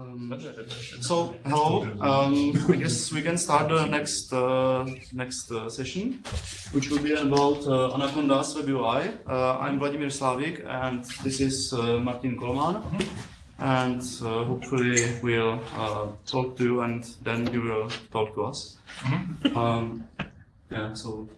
Um, so hello, um, I guess we can start the next uh, next uh, session, which will be about uh, Anaconda's Web UI. Uh, I'm Vladimir Slavik, and this is uh, Martin Kolman, and uh, hopefully we'll talk to you, and then you will talk to us. Um, yeah. So,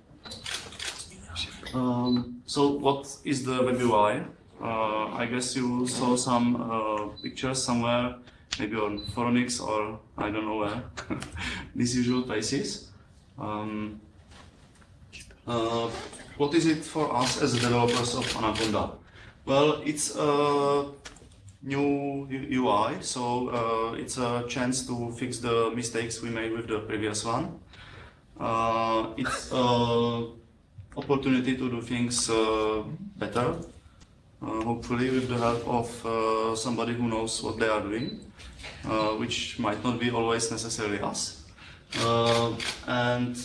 um, so what is the Web UI? I guess you saw some pictures somewhere maybe on Phoronix or I don't know where, these usual places. Um, uh, what is it for us as developers of Anaconda? Well, it's a new UI, so uh, it's a chance to fix the mistakes we made with the previous one. Uh, it's an opportunity to do things uh, better, uh, hopefully with the help of uh, somebody who knows what they are doing. Uh, which might not be always necessarily us. Uh, and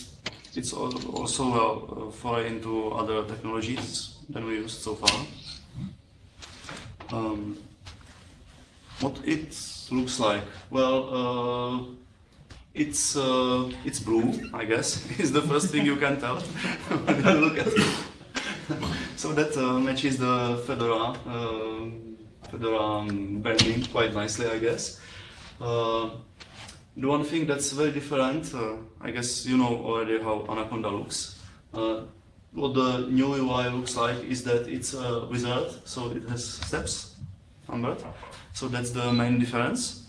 it's also a foray into other technologies than we used so far. Um, what it looks like? Well, uh, it's uh, it's blue, I guess, is the first thing you can tell when you look at it. so that uh, matches the Fedora, uh, um, branding quite nicely, I guess. Uh, the one thing that's very different, uh, I guess you know already how Anaconda looks. Uh, what the new UI looks like is that it's a wizard, so it has steps numbered. So that's the main difference.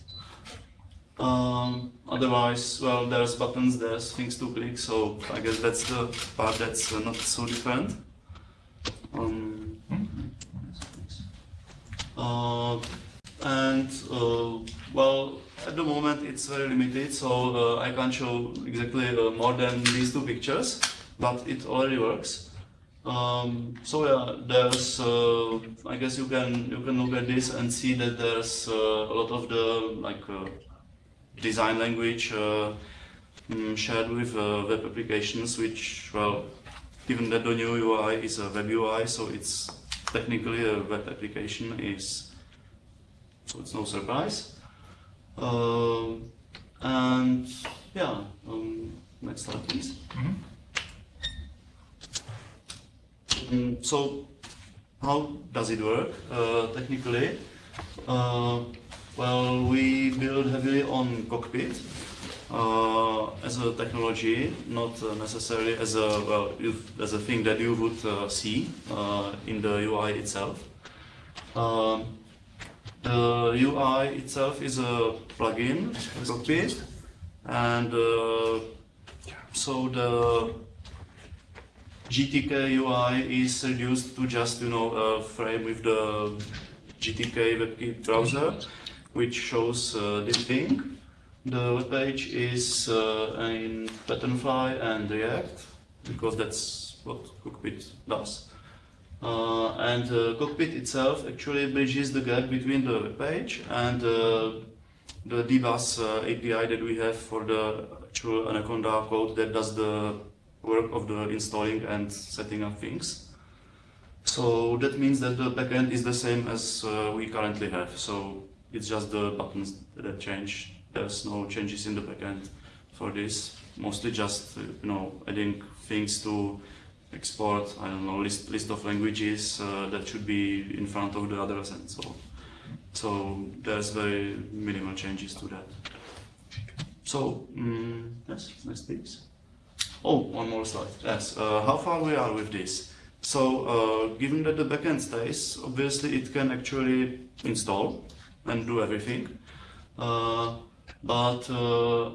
Um, otherwise, well, there's buttons, there's things to click, so I guess that's the part that's uh, not so different. Um, and uh, well, at the moment it's very limited, so uh, I can't show exactly uh, more than these two pictures, but it already works. Um, so yeah, there's, uh, I guess you can you can look at this and see that there's uh, a lot of the like uh, design language mm, shared with web applications, which well, given that the new UI is a web UI, so it's technically a web application is so it's no surprise. Um, and yeah, um, next slide please. Mm -hmm. um, so how does it work uh, technically? Uh, well, we build heavily on Cockpit as a technology, not uh, necessarily as a well, as a thing that you would uh, see uh, in the UI itself. Um, the UI itself is a plugin, cockpit, and uh, so the GTK UI is reduced to just you know a frame with the GTK WebKit browser, which shows uh, this thing. The web page is uh, in Patternfly and React because that's what Cockpit does. Uh, and uh, Cockpit itself actually bridges the gap between the web page and uh, the DBus API that we have for the actual Anaconda code that does the work of the installing and setting up things. So that means that the backend is the same as uh, we currently have. So it's just the buttons that change. There's no changes in the backend for this. Mostly just you know adding things to export, I don't know, list, list of languages uh, that should be in front of the others and so on. So there's very minimal changes to that. So, um, yes, next please. Oh, one more slide. Yes, uh, how far we are with this. So, uh, given that the backend stays, obviously it can actually install and do everything. Uh, but uh,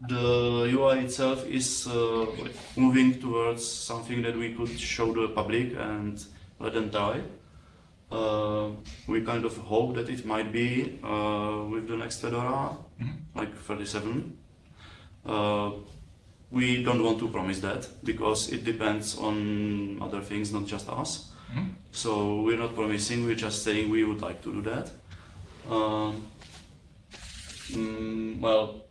the UI itself is uh, moving towards something that we could show the public and let them try. Uh, we kind of hope that it might be uh, with the next Fedora, mm -hmm. like 37. Uh, we don't want to promise that because it depends on other things, not just us. Mm -hmm. So we're not promising, we're just saying we would like to do that. Mm, well,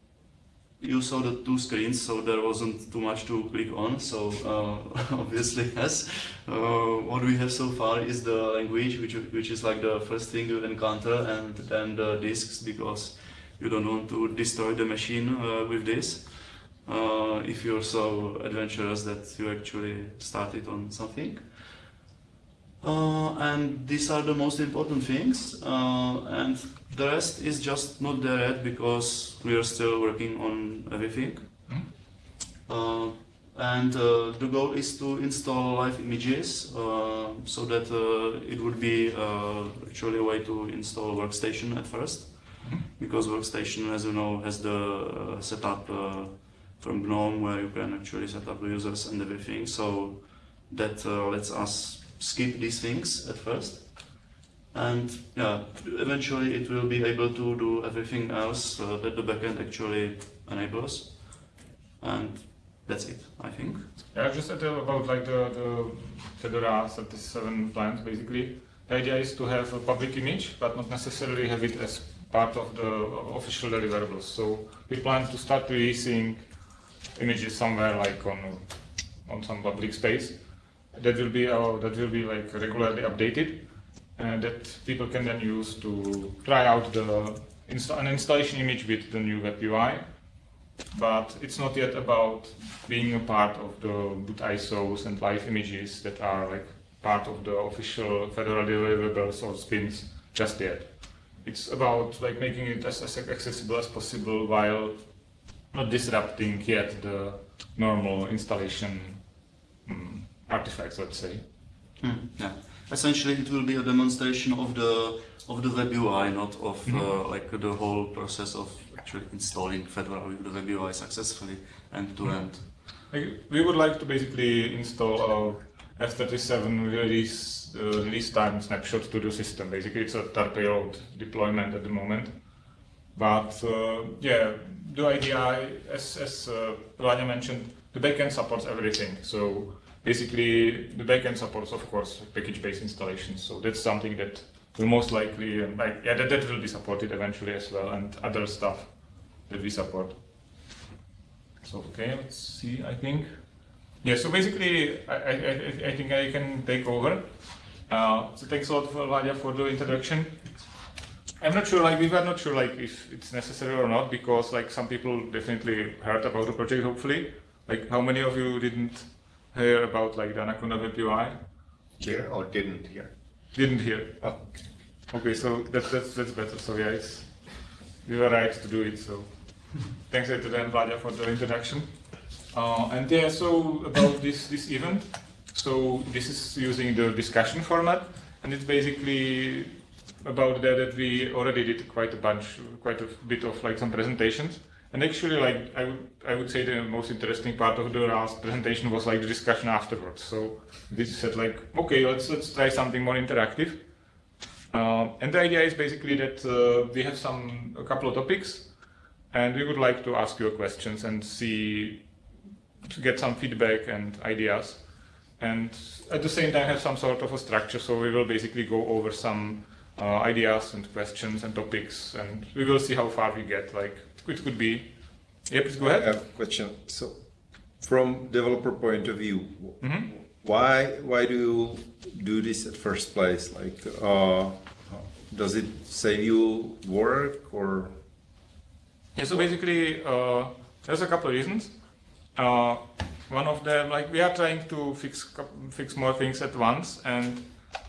you saw the two screens, so there wasn't too much to click on. So uh, obviously, yes. Uh, what we have so far is the language, which which is like the first thing you encounter, and then the disks, because you don't want to destroy the machine uh, with this. Uh, if you're so adventurous that you actually started on something. Uh, and these are the most important things. Uh, and the rest is just not there yet because we are still working on everything. Uh, and uh, the goal is to install live images uh, so that uh, it would be actually a way to install workstation at first. Because workstation, as you know, has the setup from GNOME where you can actually set up the users and everything. So that lets us skip these things at first. And yeah, eventually it will be able to do everything else uh, that the backend actually enables. And that's it, I think. Yeah, just about like the, the Fedora 37 plans, basically. The idea is to have a public image, but not necessarily have it as part of the official deliverables. So we plan to start releasing images somewhere like on on some public space that will be uh, that will be like regularly updated and that people can then use to try out the insta an installation image with the new web UI. But it's not yet about being a part of the boot ISOs and live images that are like part of the official Fedora deliverables or spins just yet. It's about like making it as, as accessible as possible while not disrupting yet the normal installation um, artifacts, let's say. Hmm, yeah. Essentially, it will be a demonstration of the of the web UI, not of mm -hmm. uh, like the whole process of actually installing Fedora with the web UI successfully end to mm-hmm. end. we would like to basically install our F37 release uh, release time snapshot to the system. Basically, it's a third payload deployment at the moment. But uh, yeah, the idea, as as uh, mentioned, the backend supports everything. So basically the backend supports, of course, package-based installations. So that's something that will most likely, like, yeah, that, that will be supported eventually as well, and other stuff that we support. So okay, let's see. I think, yeah. So basically, I I, I think I can take over. Uh, so thanks a lot for for the introduction. I'm not sure, like we were not sure, like if it's necessary or not, because like some people definitely heard about the project. Hopefully, like how many of you didn't hear about like the Anaconda Web UI? Hear or didn't hear? Didn't hear. Oh. Okay, so that's that's that's better. So yeah, it's, we were right to do it. So thanks to Dan Vadia for the introduction. Uh, and yeah, so about this this event. So this is using the discussion format, and it's basically about that that we already did quite a bunch, quite a bit of like some presentations. And actually, like I would, I would say the most interesting part of the last presentation was like the discussion afterwards. So this said like, okay, let's let's try something more interactive. Uh, and the idea is basically that uh, we have some a couple of topics, and we would like to ask you questions and see to get some feedback and ideas, and at the same time have some sort of a structure. So we will basically go over some uh, ideas and questions and topics, and we will see how far we get. Like it could be. Yeah, please go ahead. I have a question. So, from developer point of view, mm -hmm. why why do you do this at first place? Like, uh, does it save you work or? Yeah. So basically, uh, there's a couple of reasons. Uh, one of them, like, we are trying to fix fix more things at once, and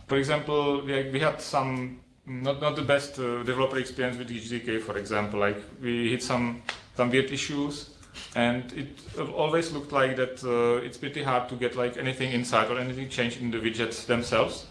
for example, we, we had some not not the best uh, developer experience with GTK, for example. Like we hit some some weird issues, and it always looked like that uh, it's pretty hard to get like anything inside or anything changed in the widgets themselves.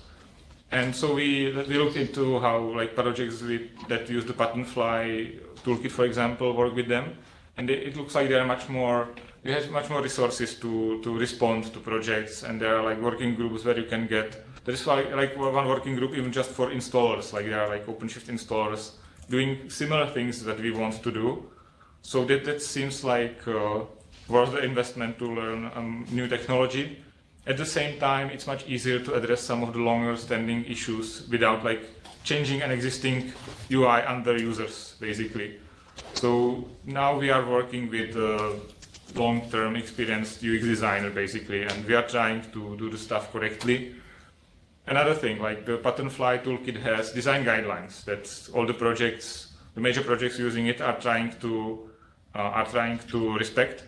And so we we looked into how like projects that use the Patternfly toolkit, for example, work with them, and it, it looks like they are much more. We have much more resources to to respond to projects, and there are like working groups where you can get there is like, like one working group even just for installers, like there are like OpenShift installers doing similar things that we want to do. So that, that seems like uh, worth the investment to learn um, new technology. At the same time, it's much easier to address some of the longer standing issues without like changing an existing UI under users, basically. So now we are working with a long-term experienced UX designer, basically, and we are trying to do the stuff correctly Another thing, like the Patternfly toolkit has design guidelines that all the projects the major projects using it are trying to uh, are trying to respect.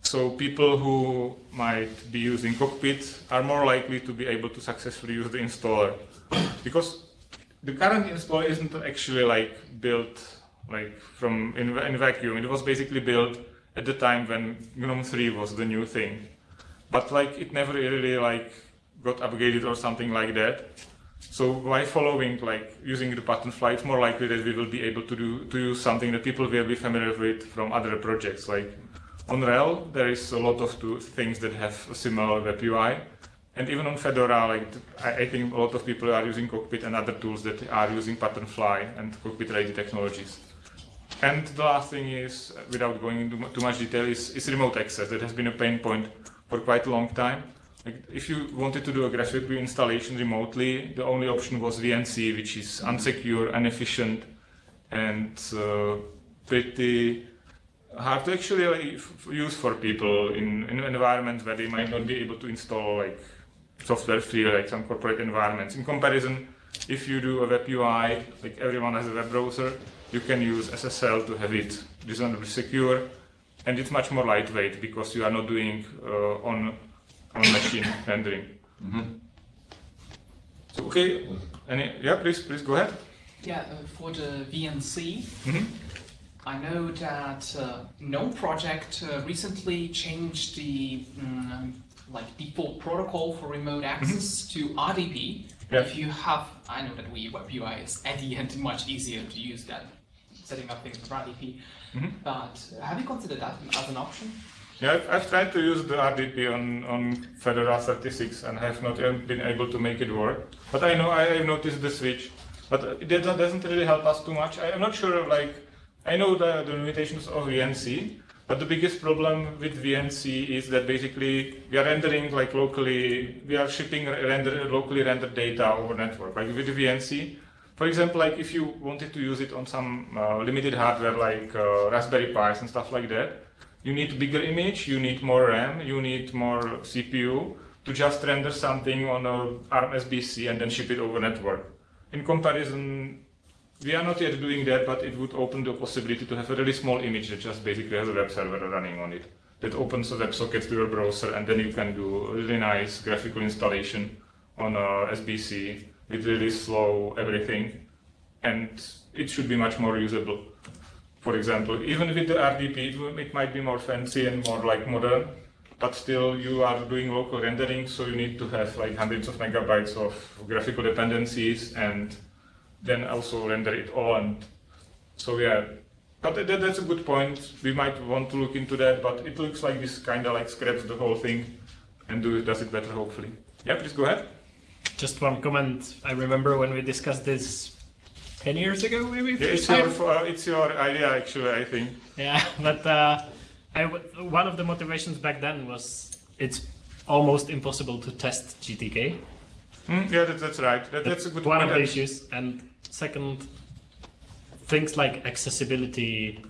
So people who might be using Cockpit are more likely to be able to successfully use the installer because the current installer isn't actually like built like from in, in vacuum. It was basically built at the time when GNOME 3 was the new thing, but like it never really like got upgraded or something like that. So by following, like using the Patternfly, it's more likely that we will be able to do to use something that people will be familiar with from other projects. Like on RHEL, there is a lot of things that have a similar web UI, and even on Fedora, like I, think a lot of people are using Cockpit and other tools that are using Patternfly and Cockpit-ready technologies. And the last thing is, without going into too much detail, is, is remote access. That has been a pain point for quite a long time. If you wanted to do a graphic installation remotely, the only option was VNC, which is unsecure, inefficient, and uh, pretty hard to actually use for people in, in an environment where they might not be able to install like software free, like some corporate environments. In comparison, if you do a web UI, like everyone has a web browser, you can use SSL to have it reasonably secure, and it's much more lightweight because you are not doing uh, on on machine rendering. Mm -hmm. So okay, any yeah, please please go ahead. Yeah, uh, for the VNC. Mm -hmm. I know that uh, GNOME project uh, recently changed the um, like default protocol for remote mm-hmm. access mm -hmm. to RDP. Yeah. If you have, I know that we web UI is at the end much easier to use than setting up things with RDP. Mm -hmm. But have you considered that as an option? Yeah, I've, I've, tried to use the RDP on, on Fedora 36 and have not been able to make it work. But I know I have noticed the switch, but it doesn't really help us too much. I, am not sure, like, I know the, the limitations of VNC, but the biggest problem with VNC is that basically we are rendering like locally, we are shipping render, locally rendered data over network. Like with VNC, for example, like if you wanted to use it on some uh, limited hardware like uh, Raspberry Pis and stuff like that, you need bigger image, you need more RAM, you need more CPU to just render something on a ARM SBC and then ship it over network. In comparison, we are not yet doing that, but it would open the possibility to have a really small image that just basically has a web server running on it. That opens a WebSocket to your browser and then you can do really nice graphical installation on a SBC with really slow everything. And it should be much more usable for example. Even with the RDP, it might be more fancy and more like modern, but still you are doing local rendering, so you need to have like hundreds of megabytes of graphical dependencies and then also render it all. And so yeah, but that, that's a good point. We might want to look into that, but it looks like this kind of like scraps the whole thing and do, does it better, hopefully. Yeah, please go ahead. Just one comment. I remember when we discussed this 10 years ago, maybe? Yeah, it's, your, uh, it's your idea, actually, I think. Yeah, but uh, I w one of the motivations back then was it's almost impossible to test GTK. Mm, yeah, that, that's right. That, that's, that's, a good one point. of the issues. And second, things like accessibility,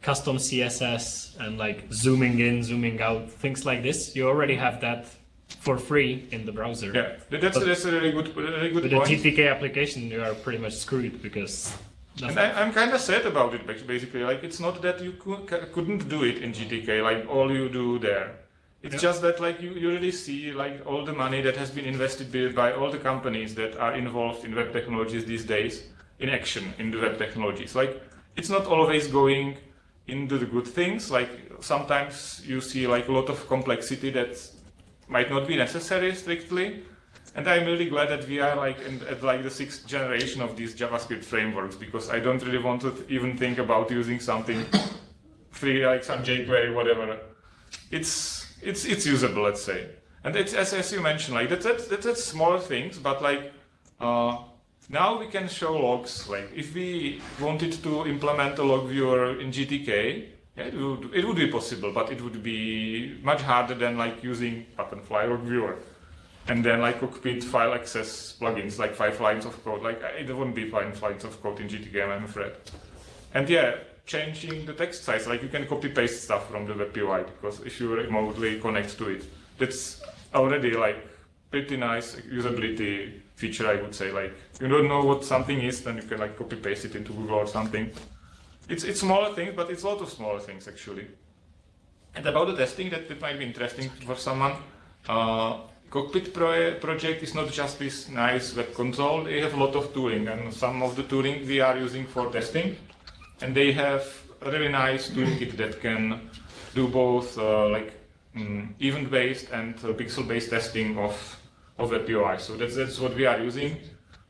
custom CSS, and like zooming in, zooming out, things like this, you already have that for free in the browser. Yeah, that's, that's a really good, really good with point. With the GTK application, you are pretty much screwed because. And I, am kind of sad about it, basically. Like, it's not that you couldn't do it in GTK, like all you do there. It's yeah. just that, like, you, you really see, like, all the money that has been invested by all the companies that are involved in web technologies these days in action in the web technologies. Like, it's not always going into the good things. Like, sometimes you see, like, a lot of complexity that's might not be necessary strictly. And I'm really glad that we are like in, at like the sixth generation of these JavaScript frameworks because I don't really want to even think about using something free like some jQuery, whatever. It's it's it's usable, let's say. And it's as, as you mentioned, like that's that's, that's, that's small things, but like uh, now we can show logs. Like if we wanted to implement a log viewer in GTK, yeah, it would, it would be possible, but it would be much harder than like using Patternfly or Viewer. And then like cockpit file access plugins, like five lines of code. Like it wouldn't be five lines of code in GTK, I'm afraid. And yeah, changing the text size, like you can copy paste stuff from the web UI because if you remotely connect to it, that's already like pretty nice usability feature, I would say. Like, you don't know what something is, then you can like copy paste it into Google or something. It's it's smaller things, but it's a lot of smaller things actually. And about the testing, that, that might be interesting for someone. Uh, Cockpit pro project is not just this nice web console. They have a lot of tooling, and some of the tooling we are using for testing. And they have a really nice toolkit that can do both uh, like mm, event-based and uh, pixel-based testing of of web UI. So that's that's what we are using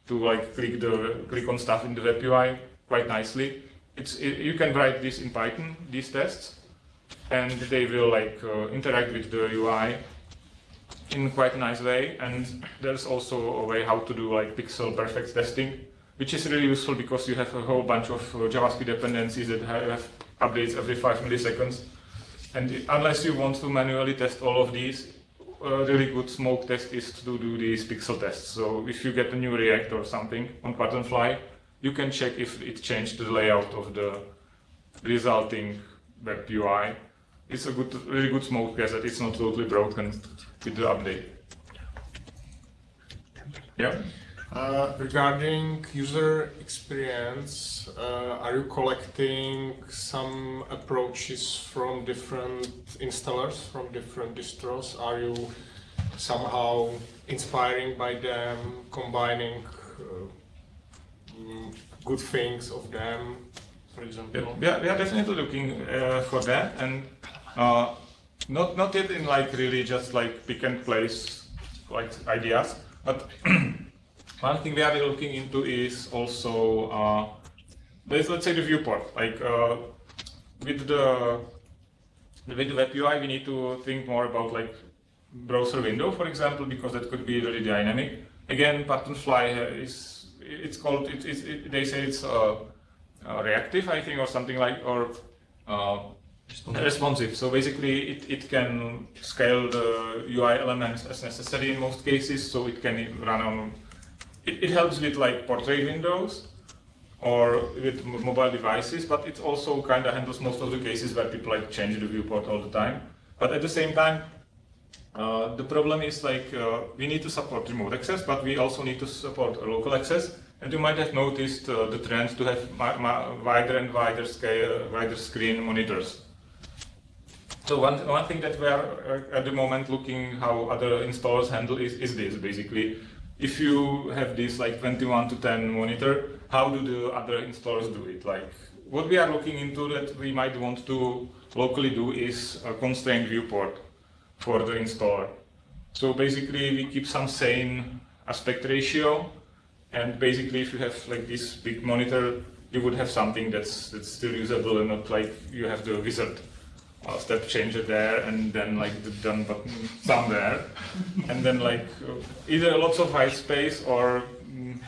to like click the click on stuff in the web UI quite nicely. It's it, you can write this in Python these tests, and they will like uh, interact with the UI in quite a nice way. And there's also a way how to do like pixel perfect testing, which is really useful because you have a whole bunch of uh, JavaScript dependencies that have, updates every five milliseconds. And unless you want to manually test all of these, a really good smoke test is to do these pixel tests. So if you get a new React or something on Patternfly, you can check if it changed the layout of the resulting web UI. It's a good, really good smoke test that it's not totally broken with the update. Yeah. Uh, regarding user experience, uh, are you collecting some approaches from different installers, from different distros? Are you somehow inspiring by them, combining uh, good things of them, for Yeah, example? are, we are definitely looking uh, for that, and uh, not not yet in like really just like pick and place like ideas, but one thing we are looking into is also uh, there's let's say the viewport. Like uh, with the with the web UI, we need to think more about like browser window, for example, because that could be really dynamic. Again, Patternfly is it's called it, it's it, they say it's uh, uh, reactive, I think, or something like or uh, responsive. So basically, it, it can scale the UI elements as necessary in most cases, so it can run on. It, it helps with like portrait windows or with mobile devices, but it also kind of handles most of the cases where people like change the viewport all the time. But at the same time, uh, the problem is like uh, we need to support remote access, but we also need to support local access. And you might have noticed uh, the trend to have wider and wider scale, wider screen monitors. So one, one thing that we are uh, at the moment looking how other installers handle is, is this basically. If you have this like 21 to 10 monitor, how do the other installers do it? Like what we are looking into that we might want to locally do is a constrained viewport for the installer. So basically we keep some same aspect ratio and basically if you have like this big monitor, you would have something that's, that's still usable and not like you have the wizard uh, step changer there and then like the done button somewhere. And then like either lots of white space or mm,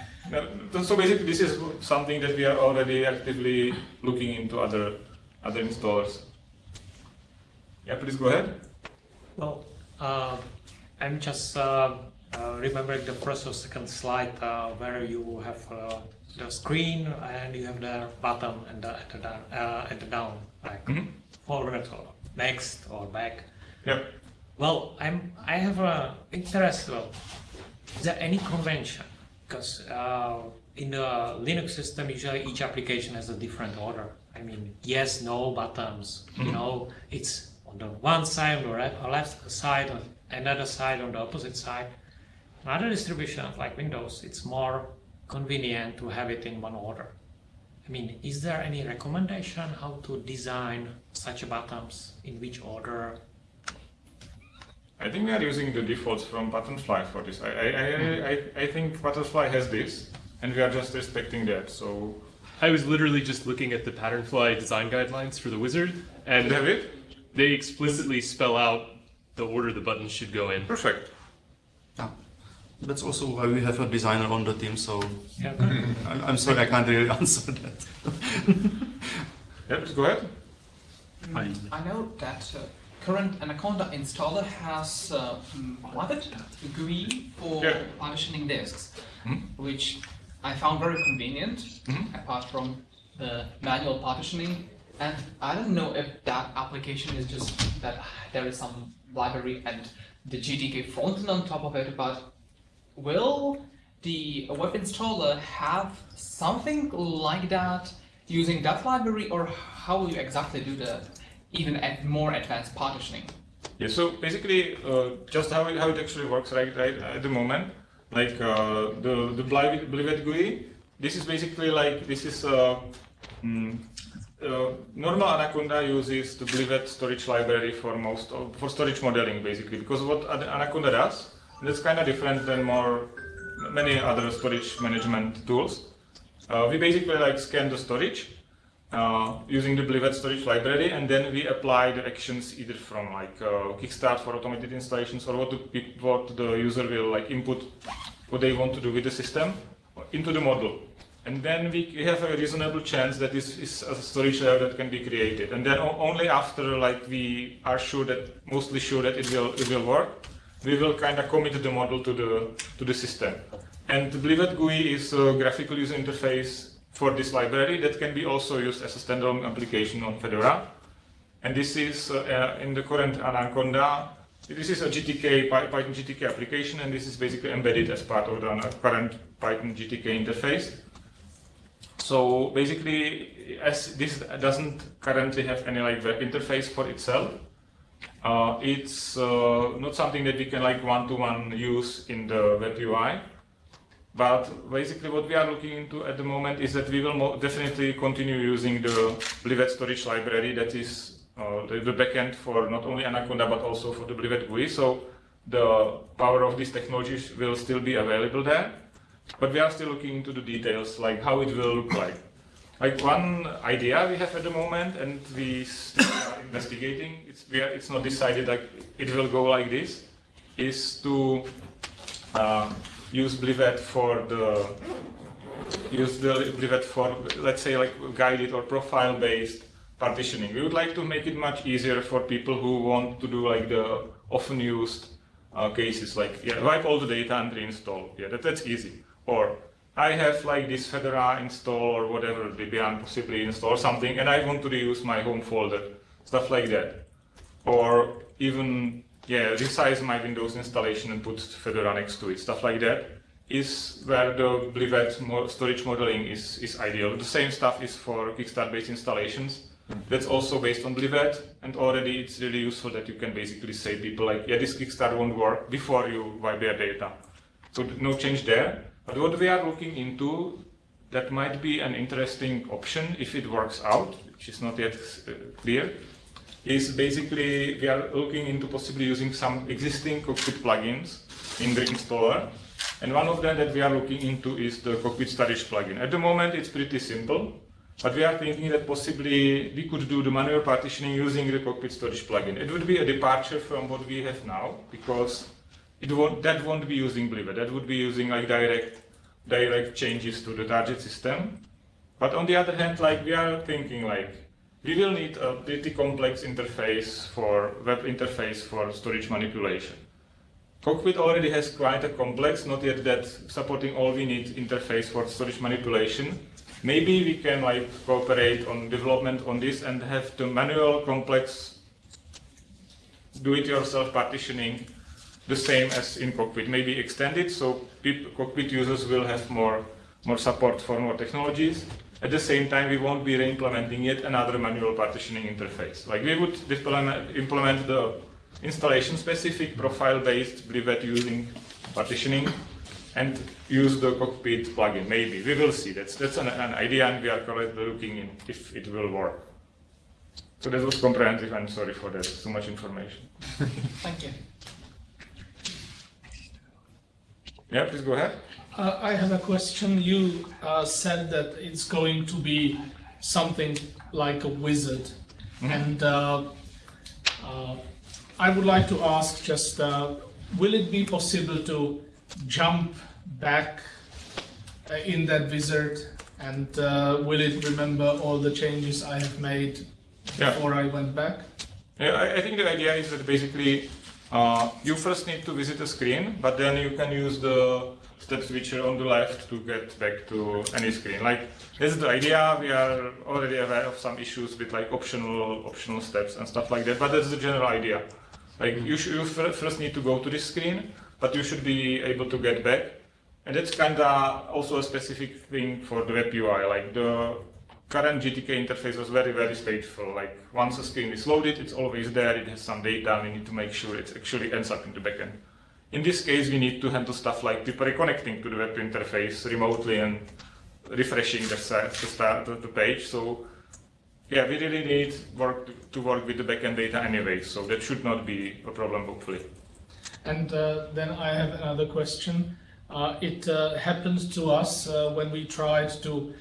so basically this is something that we are already actively looking into other other installers. Yeah please go ahead. Well, uh, I'm just uh, remembering the first or second slide uh, where you have uh, the screen and you have the bottom and the, and the, down, uh, and the down, like Mhm. forward or next or back. yeah Well, I'm I have a interest. Well, is there any convention? Because uh, in the Linux system, usually each application has a different order. I mean, yes, no buttons. You know, it's on the one side, on the re- uh, left side, on another side, on the opposite side. Another distribution like Windows, it's more convenient to have it in one order. I mean, is there any recommendation how to design such buttons in which order I think we are using the defaults from Patternfly for this. I, I, I, mm-hmm. I, I think Patternfly has this, and we are just respecting that. So, I was literally just looking at the Patternfly design guidelines for the wizard, and you have it? they explicitly spell out the order the buttons should go in. Perfect. Yeah. That's also why we have a designer on the team, so Yeah, I- I'm sorry I can't really answer that. Yeah, please go ahead. I know that uh, current Anaconda installer has uh, mm, GUI for Yeah. partitioning disks, Mhm. which I found very convenient, Mhm. apart from the manual partitioning. And I don't know if that application is just that there is some library and the GTK frontend on top of it, but will the web installer have something like that using that library, or how will you exactly do the even at more advanced partitioning? Yeah, so basically, uh, just how it, how it actually works right, right at the moment, like uh, the the Blivet GUI. This is basically like this is uh, mm, uh, normal Anaconda uses the Blivet storage library for most of, for storage modeling basically because what Anaconda does that's kind of different than more many other storage management tools. Uh, we basically like scan the storage uh, using the Blivet storage library, and then we apply the actions either from like uh, Kickstart for automated installations or what the, what the user will like input what they want to do with the system into the model. And then we have a reasonable chance that this is a storage layer that can be created. And then only after like we are sure that mostly sure that it will it will work, we will kind of commit the model to the to the system. And Blivet GUI is a graphical user interface for this library that can be also used as a standalone application on Fedora. And this is uh, in the current Anaconda. This is a GTK Python GTK application, and this is basically embedded as part of the current Python GTK interface. So basically, as this doesn't currently have any like web interface for itself, uh, it's uh, not something that we can like one-to-one use in the web UI. But basically, what we are looking into at the moment is that we will definitely continue using the Blivet storage library that is uh, the, the backend for not only Anaconda but also for the Blivet GUI. So the power of these technologies will still be available there. But we are still looking into the details, like how it will look like. Like one idea we have at the moment, and we are investigating. It's we are, it's not decided like it will go like this. Is to uh, use Blivet for the use the Blivet for let's say like guided or profile based partitioning. We would like to make it much easier for people who want to do like the often used uh, cases like yeah, wipe all the data and reinstall. Yeah, that, that's easy. Or I have like this Fedora install or whatever Debian possibly install something, and I want to reuse my home folder, stuff like that. Or even yeah, resize my Windows installation and put Fedora next to it, stuff like that is where the Blivet storage modeling is, is ideal. The same stuff is for Kickstart-based installations. Hmm. That's also based on Blivet, and already it's really useful that you can basically say people like, yeah, this Kickstart won't work before you wipe their data. So no change there. But what we are looking into that might be an interesting option if it works out, which is not yet uh, clear, is basically we are looking into possibly using some existing cockpit plugins in the installer. And one of them that we are looking into is the cockpit storage plugin. At the moment, it's pretty simple, but we are thinking that possibly we could do the manual partitioning using the cockpit storage plugin. It would be a departure from what we have now because it won't, that won't be using Blivet. That would be using like direct, direct changes to the target system. But on the other hand, like we are thinking like we will need a pretty complex interface for web interface for storage manipulation. Cockpit already has quite a complex, not yet that supporting all we need interface for storage manipulation. Maybe we can like cooperate on development on this and have the manual complex do-it-yourself partitioning the same as in cockpit, maybe extended so cockpit users will have more, more support for more technologies. At the same time, we won't be re-implementing yet another manual partitioning interface. Like we would implement, the installation-specific profile-based Blivet using partitioning and use the cockpit plugin, maybe. We will see. That's, that's an, an idea and we are currently looking in if it will work. So that was comprehensive. I'm sorry for that. Too much information. Thank you. Yeah, please go ahead. Uh, I have a question. You uh, said that it's going to be something like a wizard, and uh, uh, I would like to ask just, uh, will it be possible to jump back uh, in that wizard, and uh, will it remember all the changes I have made Yeah. before I went back? Yeah, I, I think the idea is that basically uh, you first need to visit a screen, but then you can use the step switcher on the left to get back to any screen. Like this is the idea. We are already aware of some issues with like optional optional steps and stuff like that, but that's the general idea. Like you you fir- first need to go to this screen, but you should be able to get back. And that's kind of also a specific thing for the web UI. Like the current GTK interface was very, very stateful. Like once a screen is loaded, it's always there. It has some data. We need to make sure it actually ends up in the backend. In this case, we need to handle stuff like people reconnecting to the web interface remotely and refreshing the, start, the, the page. So yeah, we really need work to, work with the backend data anyway. So that should not be a problem, hopefully. And uh, then I have another question. Uh, it uh, happened to us uh, when we tried to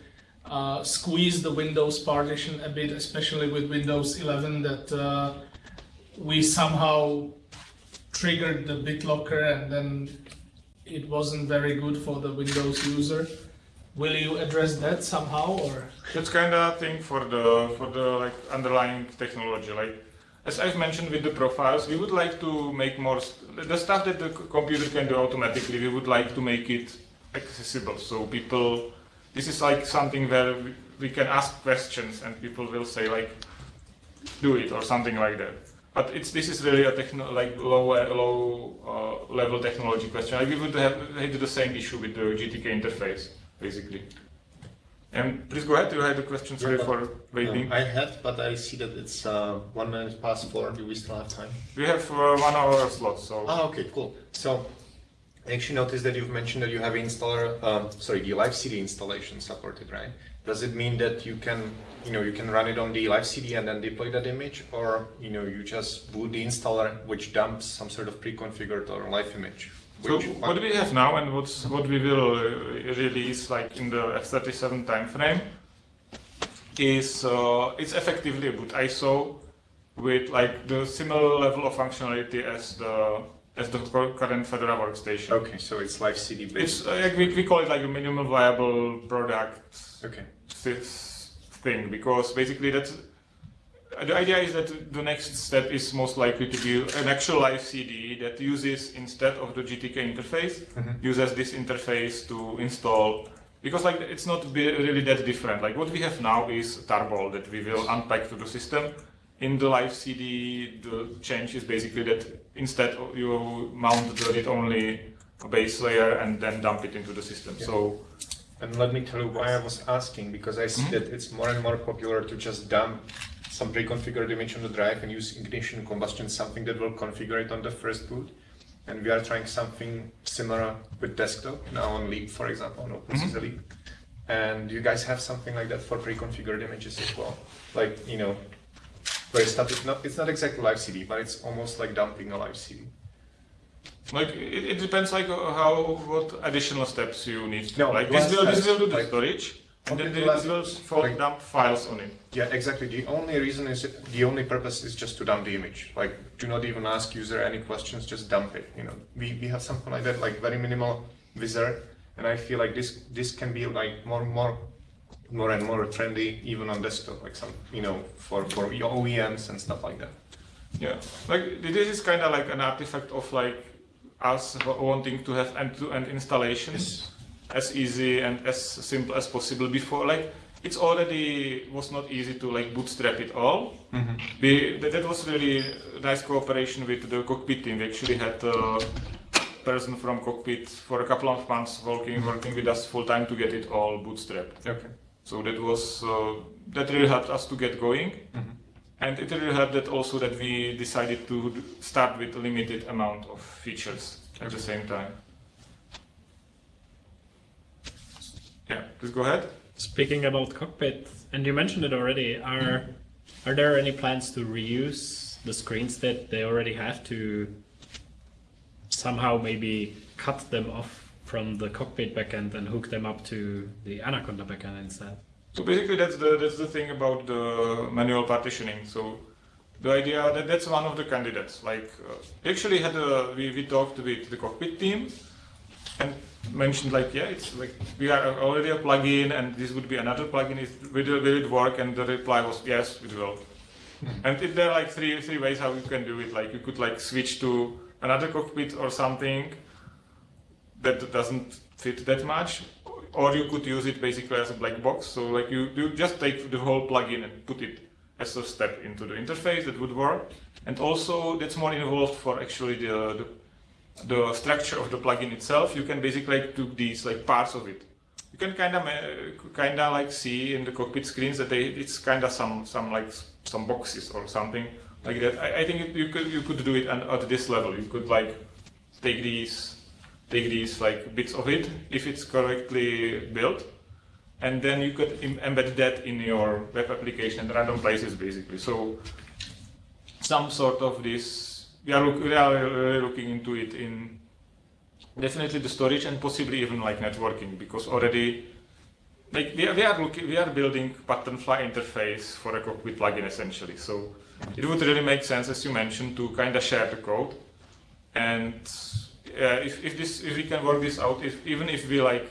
uh, squeeze the Windows partition a bit, especially with Windows 11, that uh, we somehow triggered the BitLocker and then it wasn't very good for the Windows user. Will you address that somehow or? That's kind of thing for the for the like underlying technology. Like as I've mentioned with the profiles, we would like to make more the stuff that the computer can do automatically. We would like to make it accessible, so people. This is like something where we, can ask questions and people will say like, do it or something like that. But it's this is really a techno like low low uh, level technology question. Like we would have had the same issue with the GTK interface basically. And please go ahead. You had a question. Sorry Yeah, for waiting. I had, but I see that it's uh, one minute past four. Do we still have time? We have uh, one hour slot, so Ah, okay, cool. So, I actually noticed that you've mentioned that you have installer, um, sorry, the live CD installation supported, right? Does it mean that you can, you know, you can run it on the live CD and then deploy that image, or you know, you just boot the installer, which dumps some sort of pre-configured or live image? So what we have now and what's, what we will uh, release like in the F37 timeframe is uh, it's effectively a boot ISO with like the similar level of functionality as the as the current Fedora workstation. Okay, so it's live CD It's based. uh, we, we call it like a minimum viable product Okay. this thing because basically that's the idea is that the next step is most likely to be an actual live CD that uses instead of the GTK interface uses this interface to install because like it's not really that different like what we have now is tarball that we will unpack to the system in the live CD the change is basically that instead of you mount the read only base layer and then dump it into the system so And let me tell you why I was asking, because I see mm-hmm. that it's more and more popular to just dump some pre-configured image on the drive and use ignition combustion, something that will configure it on the first boot. And we are trying something similar with desktop, now on Leap, for example, on OpenSUSE mm-hmm. Leap. And you guys have something like that for pre-configured images as well? Like, you know, where it's not, it's not, it's not exactly live CD, but it's almost like dumping a live CD. Like it, it depends like uh, how what additional steps you need. No, like this will this will do the like- storage, and then last- will for like- dump files on it. Yeah, exactly. The only reason is the only purpose is just to dump the image. Like, do not even ask user any questions. Just dump it. You know, we, we have something like that, like very minimal wizard, and I feel like this this can be like more more more and more trendy even on desktop, like some you know for for your OEMs and stuff like that. Yeah, like this is kind of like an artifact of like us wanting to have end-to-end installations as easy and as simple as possible before. Like it's already was not easy to like bootstrap it all. Mm-hmm. We, that, that was really nice cooperation with the cockpit team. We actually had a person from cockpit for a couple of months working working with us full time to get it all bootstrapped. Okay. So that was uh, that really helped us to get going, and it really helped that also that we decided to start with a limited amount of features at the same time. Yeah, please go ahead. Speaking about cockpit, and you mentioned it already, are are there any plans to reuse the screens that they already have to somehow maybe cut them off from the cockpit backend and hook them up to the Anaconda backend instead? So basically, that's the that's the thing about the manual partitioning. So the idea that that's one of the candidates. Like uh, actually had a we, we talked with the cockpit team and mentioned like yeah it's like we are already a plugin and this would be another plugin. Is will, it- will it work? And the reply was yes, it will. And it, there are like three three ways how you can do it. Like you could like switch to another cockpit or something that doesn't fit that much, or you could use it basically as a black box. So like you, you just take the whole plugin and put it as a step into the interface that would work. And also that's more involved for actually the, the, the structure of the plugin itself. You can basically like, do these like parts of it. You can kind of kind of like see in the cockpit screens that they it's kind of some some like some boxes or something like that. I, I think it, you could you could do it at, at this level. You could like take these take these like bits of it if it's correctly built and then you could embed that in your web application at random places basically. So some sort of this we are, look, we are looking into it in definitely the storage and possibly even like networking because already like we are, we are looking we are building Patternfly interface for a cockpit plugin essentially. So it would really make sense as you mentioned to kind of share the code and uh, if, if this if we can work this out if even if we like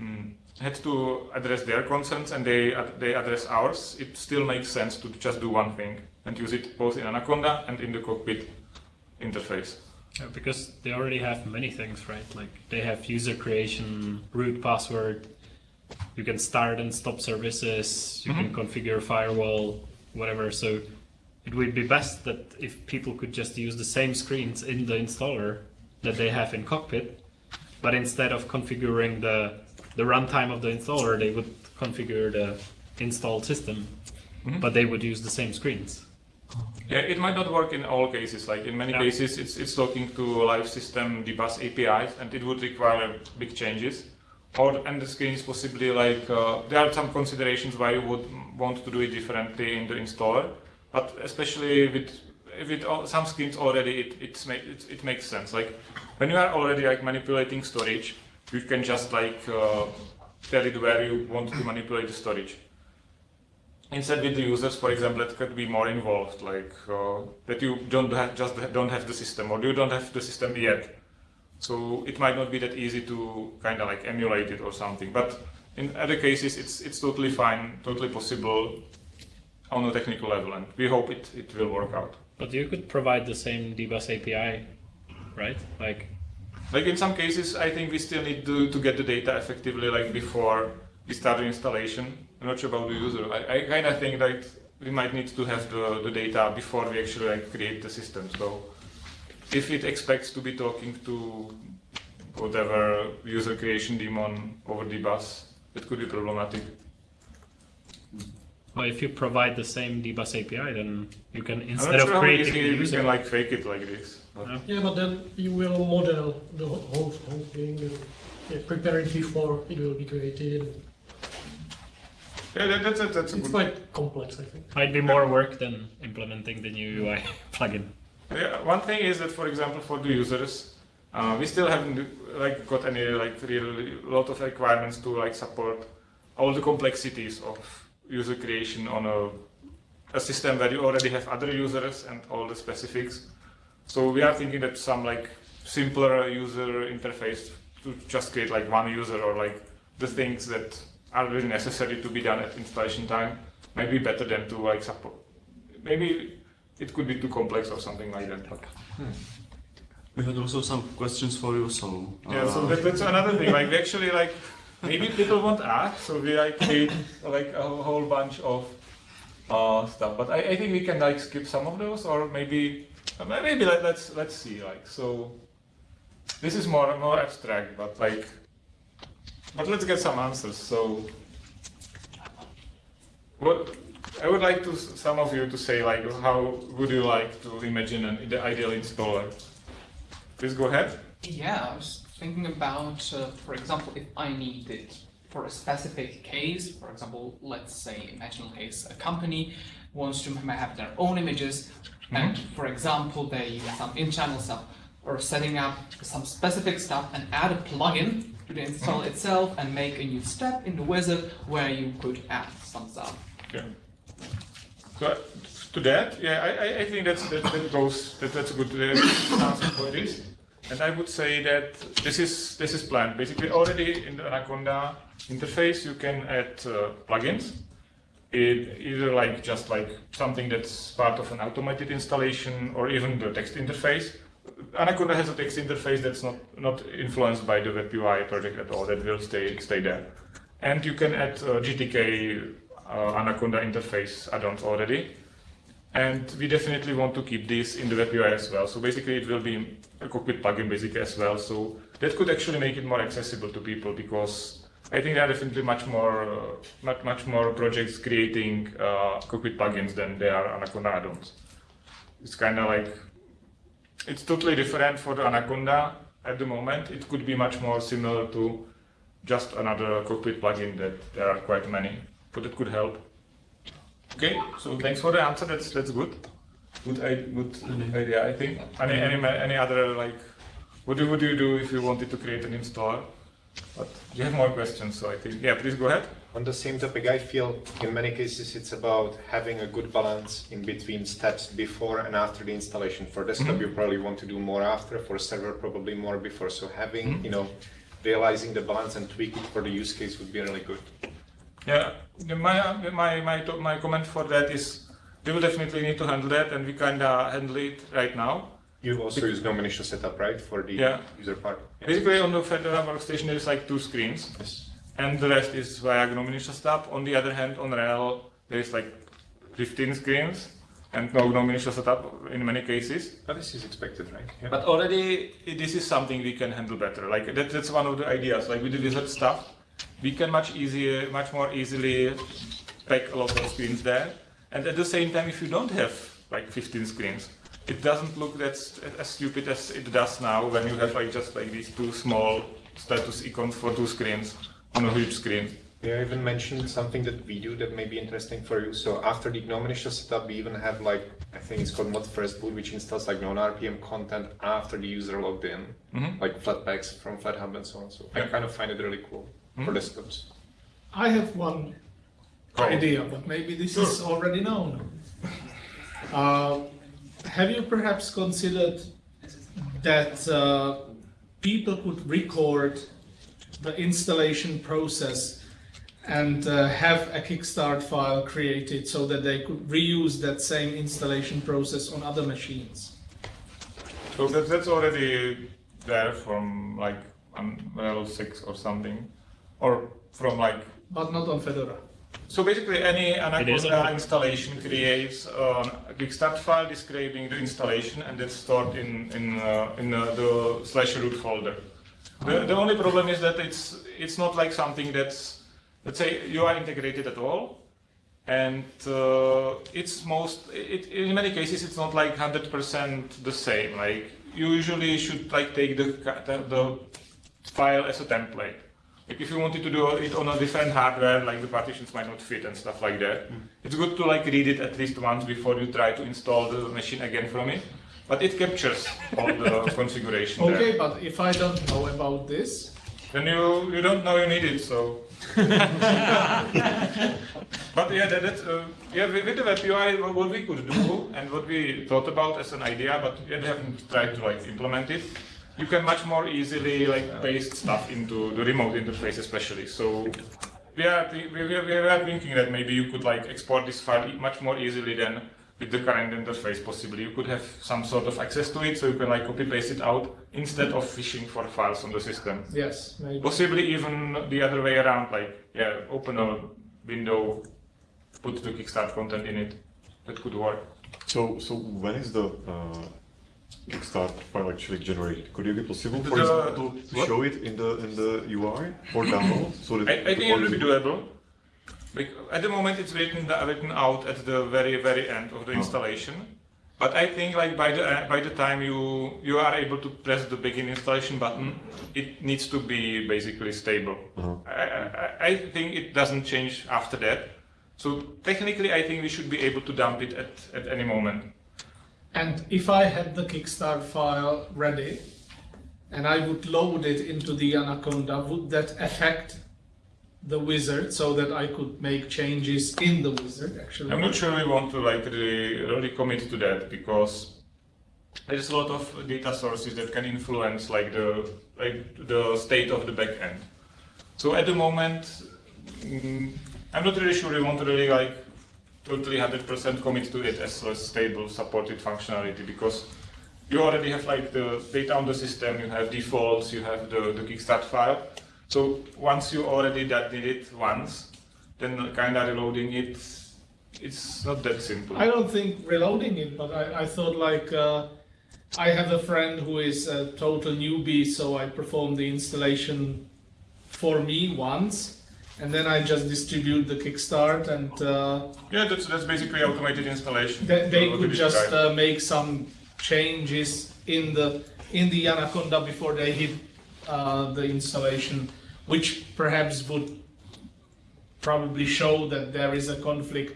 mm, had to address their concerns and they they address ours it still makes sense to just do one thing and use it both in Anaconda and in the cockpit interface Yeah, because they already have many things, right? Like they have user creation, root password. You can start and stop services. You can configure firewall, whatever. So it would be best that if people could just use the same screens in the installer that they have in cockpit, but instead of configuring the the runtime of the installer, they would configure the installed system, but they would use the same screens. Yeah, it might not work in all cases. Like in many Yeah. cases, it's it's talking to live system dbus APIs, and it would require big changes. Or and the screens possibly like uh, there are some considerations why you would want to do it differently in the installer. But especially with with all, some schemes already, it it's it, it makes sense. Like when you are already like manipulating storage, you can just like uh, tell it where you want to manipulate the storage. Instead with the users for example it could be more involved like uh, that you don't have just don't have the system or you don't have the system yet. So it might not be that easy to kind of like emulate it or something. But in other cases it's it's totally fine totally possible on a technical level and we hope it, it will work out But you could provide the same dbus API, right? Like like in some cases i think we still need to, to get the data effectively like before we start the installation. I'm not sure about the user. I, I kind of think that we might need to have the, the data before we actually like create the system. So if it expects to be talking to whatever user creation daemon over the bus it could be problematic Well, if you provide the same dbus API, then you can instead not of creating easy a we user. can like fake it like this but- Yeah. Yeah, but then you will model the whole, whole whole thing and yeah, prepare it before it will be created. yeah that, that's, a- that's a It's good quite complex, I think. Might be more work than implementing the new UI plugin. Yeah, one thing is that, for example, for the users, uh, we still haven't like got any like really lot of requirements to like support all the complexities of user creation on a, a system where you already have other users and all the specifics. So we are thinking that some like simpler user interface to just create like one user or like the things that are really necessary to be done at installation time might be better than to like support. Maybe it could be too complex or something like that. We had also some questions for you, so. Yeah, so uh, that, that's another thing. Like we actually like maybe people won't ask, so we like create like a whole bunch of uh, stuff. But I, I think we can like skip some of those, or maybe uh, maybe let, let's let's see. Like so, this is more more abstract, but like, but let's get some answers. So, what I would like to some of you to say like how would you like to imagine an ideal installer? Please go ahead. Yeah, I was thinking about, uh, for example, if I need it for a specific case, for example, let's say, imagine a case, a company wants to have their own images, and for example, they use some in-channel stuff, or setting up some specific stuff and add a plugin to the install itself and make a new step in the wizard where you could add some stuff. Yeah. So to that, yeah, I, I- I think that's, that, that goes, that, that's a good uh, answer for this. And I would say that this is this is planned. Basically, already in the Anaconda interface, you can add uh, plugins. It, either like just like something that's part of an automated installation, or even the text interface. Anaconda has a text interface that's not not influenced by the Web UI project at all. That will stay stay there. And you can add uh, GTK uh, Anaconda interface add-ons already. And we definitely want to keep this in the web UI as well. So basically it will be a cockpit plugin basically as well. So that could actually make it more accessible to people because I think there are definitely much more, uh, much, much more projects creating uh, cockpit plugins than there are Anaconda add-ons. It's kind of like, it's totally different for the Anaconda at the moment. It could be much more similar to just another cockpit plugin that there are quite many, but it could help. Okay, so thanks for the answer. That's that's good. Good, i- good idea, I think. Any any any other like, what do would you do if you wanted to create an installer? But you have more questions, so I think yeah. Please go ahead. On the same topic, I feel in many cases it's about having a good balance in between steps before and after the installation. For desktop, mm-hmm. you probably want to do more after. For server, probably more before. So having, mm-hmm. you know, realizing the balance and tweak it for the use case would be really good. Yeah, my my my my comment for that is we will definitely need to handle that, and we kinda handle it right now. You also use GNOME initial setup, right, for the Yeah. user part? Basically, on the Fedora workstation, there is like two screens, Yes. and the rest is via GNOME initial setup. On the other hand, on RHEL, there is like 15 screens, and no GNOME initial setup in many cases. But this is expected, right? Yeah. But already, this is something we can handle better. Like that, that's one of the ideas. Like with the wizard stuff, we can much easier, much more easily pack a lot of screens there. And at the same time, if you don't have like 15 screens, it doesn't look that st- as stupid as it does now when you have like just like these two small status icons for two screens on a huge screen. Yeah, I even mentioned something that we do that may be interesting for you. So after the GNOME initial setup, we even have like, I think it's called mod first boot, which installs like non-RPM content after the user logged in, mm-hmm. like Flatpaks from FlatHub and so on. So I kind of find it really cool for desktops. I have one idea, but maybe this is already known. Uh, have you perhaps considered that uh, people could record the installation process and uh, have a Kickstart file created so that they could reuse that same installation process on other machines? So that, that's already there from like Unreal 6 or something, or from like But not on Fedora. So basically, any Anaconda installation creates uh, a Kickstart file describing the installation, and that's stored in in uh, in uh, the slash root folder. The, the only problem is that it's it's not like something that's let's say you are integrated at all, and uh, it's most it, in many cases it's not like hundred percent the same. Like you usually should like take the the, the file as a template. Like if you wanted to do it on a different hardware, like the partitions might not fit and stuff like that. It's good to like read it at least once before you try to install the machine again from it. But it captures all the configuration Okay, there. but if I don't know about this, Then you you don't know you need it, so. but yeah, that, that uh, yeah, with the web UI, what what we could do and what we thought about as an idea, but we haven't tried to like implement it. You can much more easily like paste stuff into the remote interface, especially. So we are we, we, we are thinking that maybe you could like export this file much more easily than with the current interface. Possibly, you could have some sort of access to it, so you can like copy paste it out instead of fishing for files on the system. yes, maybe. Possibly even the other way around, like yeah, open a window, put the Kickstart content in it. That could work. So, so when is the uh, Kickstart file actually generated? Could it be possible, for example, to show it in the in the UI for download? So that I, I think it will be doable. At the moment, it's written written out at the very very end of the Oh. installation. But I think like by the uh, by the time you you are able to press the begin installation button, it needs to be basically stable. Uh-huh. I, I, I think it doesn't change after that. So technically, I think we should be able to dump it at, at any moment. And if I had the Kickstart file ready and I would load it into the Anaconda, would that affect the wizard so that I could make changes in the wizard actually? I'm not sure we want to like really, really commit to that because there's a lot of data sources that can influence like the like the state of the backend. So at the moment, mm, I'm not really sure we want to really like totally 100% commit to it as a stable supported functionality because you already have like the data on the system, you have defaults, you have the, the Kickstart file. So once you already that did it once, then kind of reloading it, it's not that simple. I don't think reloading it, but I, I thought like uh, I have a friend who is a total newbie, so I perform the installation for me once, and then I just distribute the kickstart, and uh, Yeah, that's, that's basically automated installation. they, could just uh, make some changes in the in the Anaconda before they hit uh, the installation, which perhaps would probably show that there is a conflict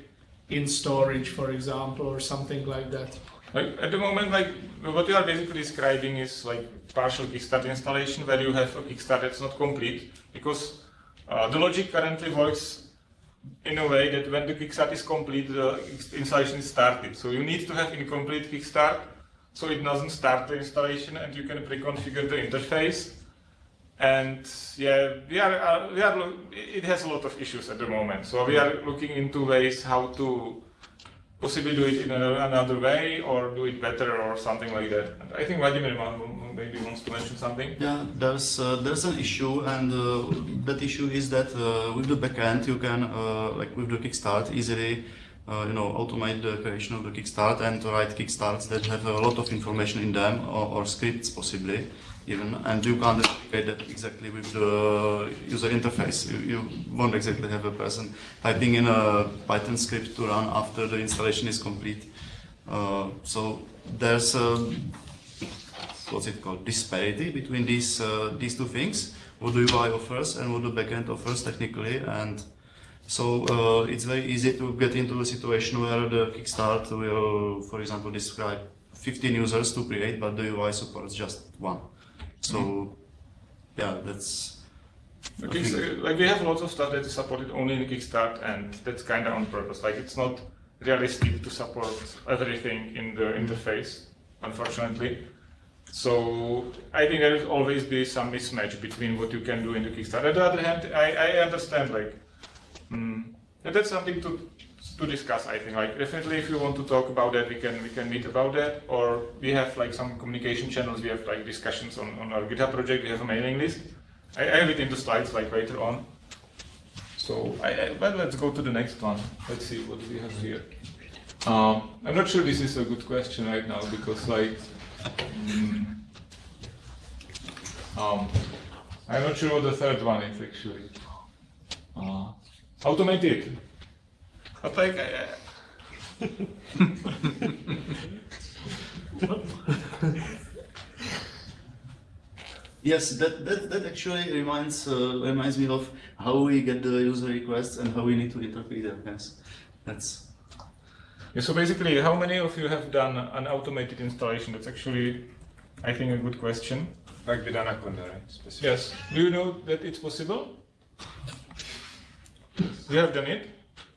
in storage, for example, or something like that. Like, at the moment, like what you are basically describing is like partial Kickstart installation where you have a Kickstart that's not complete because the logic currently works in a way that when the Kickstart is complete, the installation is started. So you need to have incomplete Kickstart so it doesn't start the installation and you can pre-configure the interface. And yeah, we are, uh, we are, it has a lot of issues at the moment. So we are looking into ways how to possibly do it in another way or do it better or something like that. I think Vladimir ma- ma- maybe wants to mention something. Yeah, there's uh, there's an issue, and uh, that issue is that uh, with the backend you can uh, like with the Kickstart easily. Uh, you know, automate the creation of the Kickstart and write Kickstarts that have a lot of information in them, or, or scripts possibly, even, and you can't replicate that exactly with the user interface. You, you won't exactly have a person typing in a Python script to run after the installation is complete. Uh, so there's a what's it called disparity between these uh, these two things what the UI offers and what the backend offers technically and so uh, it's very easy to get into a situation where the Kickstart will for example describe 15 users to create but the UI supports just one so yeah that's so, like we have lots of stuff that is supported only in Kickstart, and that's kind of on purpose. Like it's not realistic to support everything in the interface, unfortunately. So I think there will always be some mismatch between what you can do in the Kickstart. On the other hand, I, I understand like mm, that's something to to discuss. I think like definitely if you want to talk about that, we can we can meet about that, or we have like some communication channels. We have like discussions on, on our GitHub project. We have a mailing list. I, I have it in the slides like later on. So I, I let's go to the next one. Let's see what we have here. Um, I'm not sure this is a good question right now because like mm, um, I'm not sure what the third one is actually. Uh. But think I, Yes, that, that, that actually reminds uh, reminds me of how we get the user requests and how we need to interpret them. Yes, that's Yeah, so basically, how many of you have done an automated installation? That's actually, I think, a good question. Like with Anaconda, right? Specific. Yes. Do you know that it's possible? You have done it?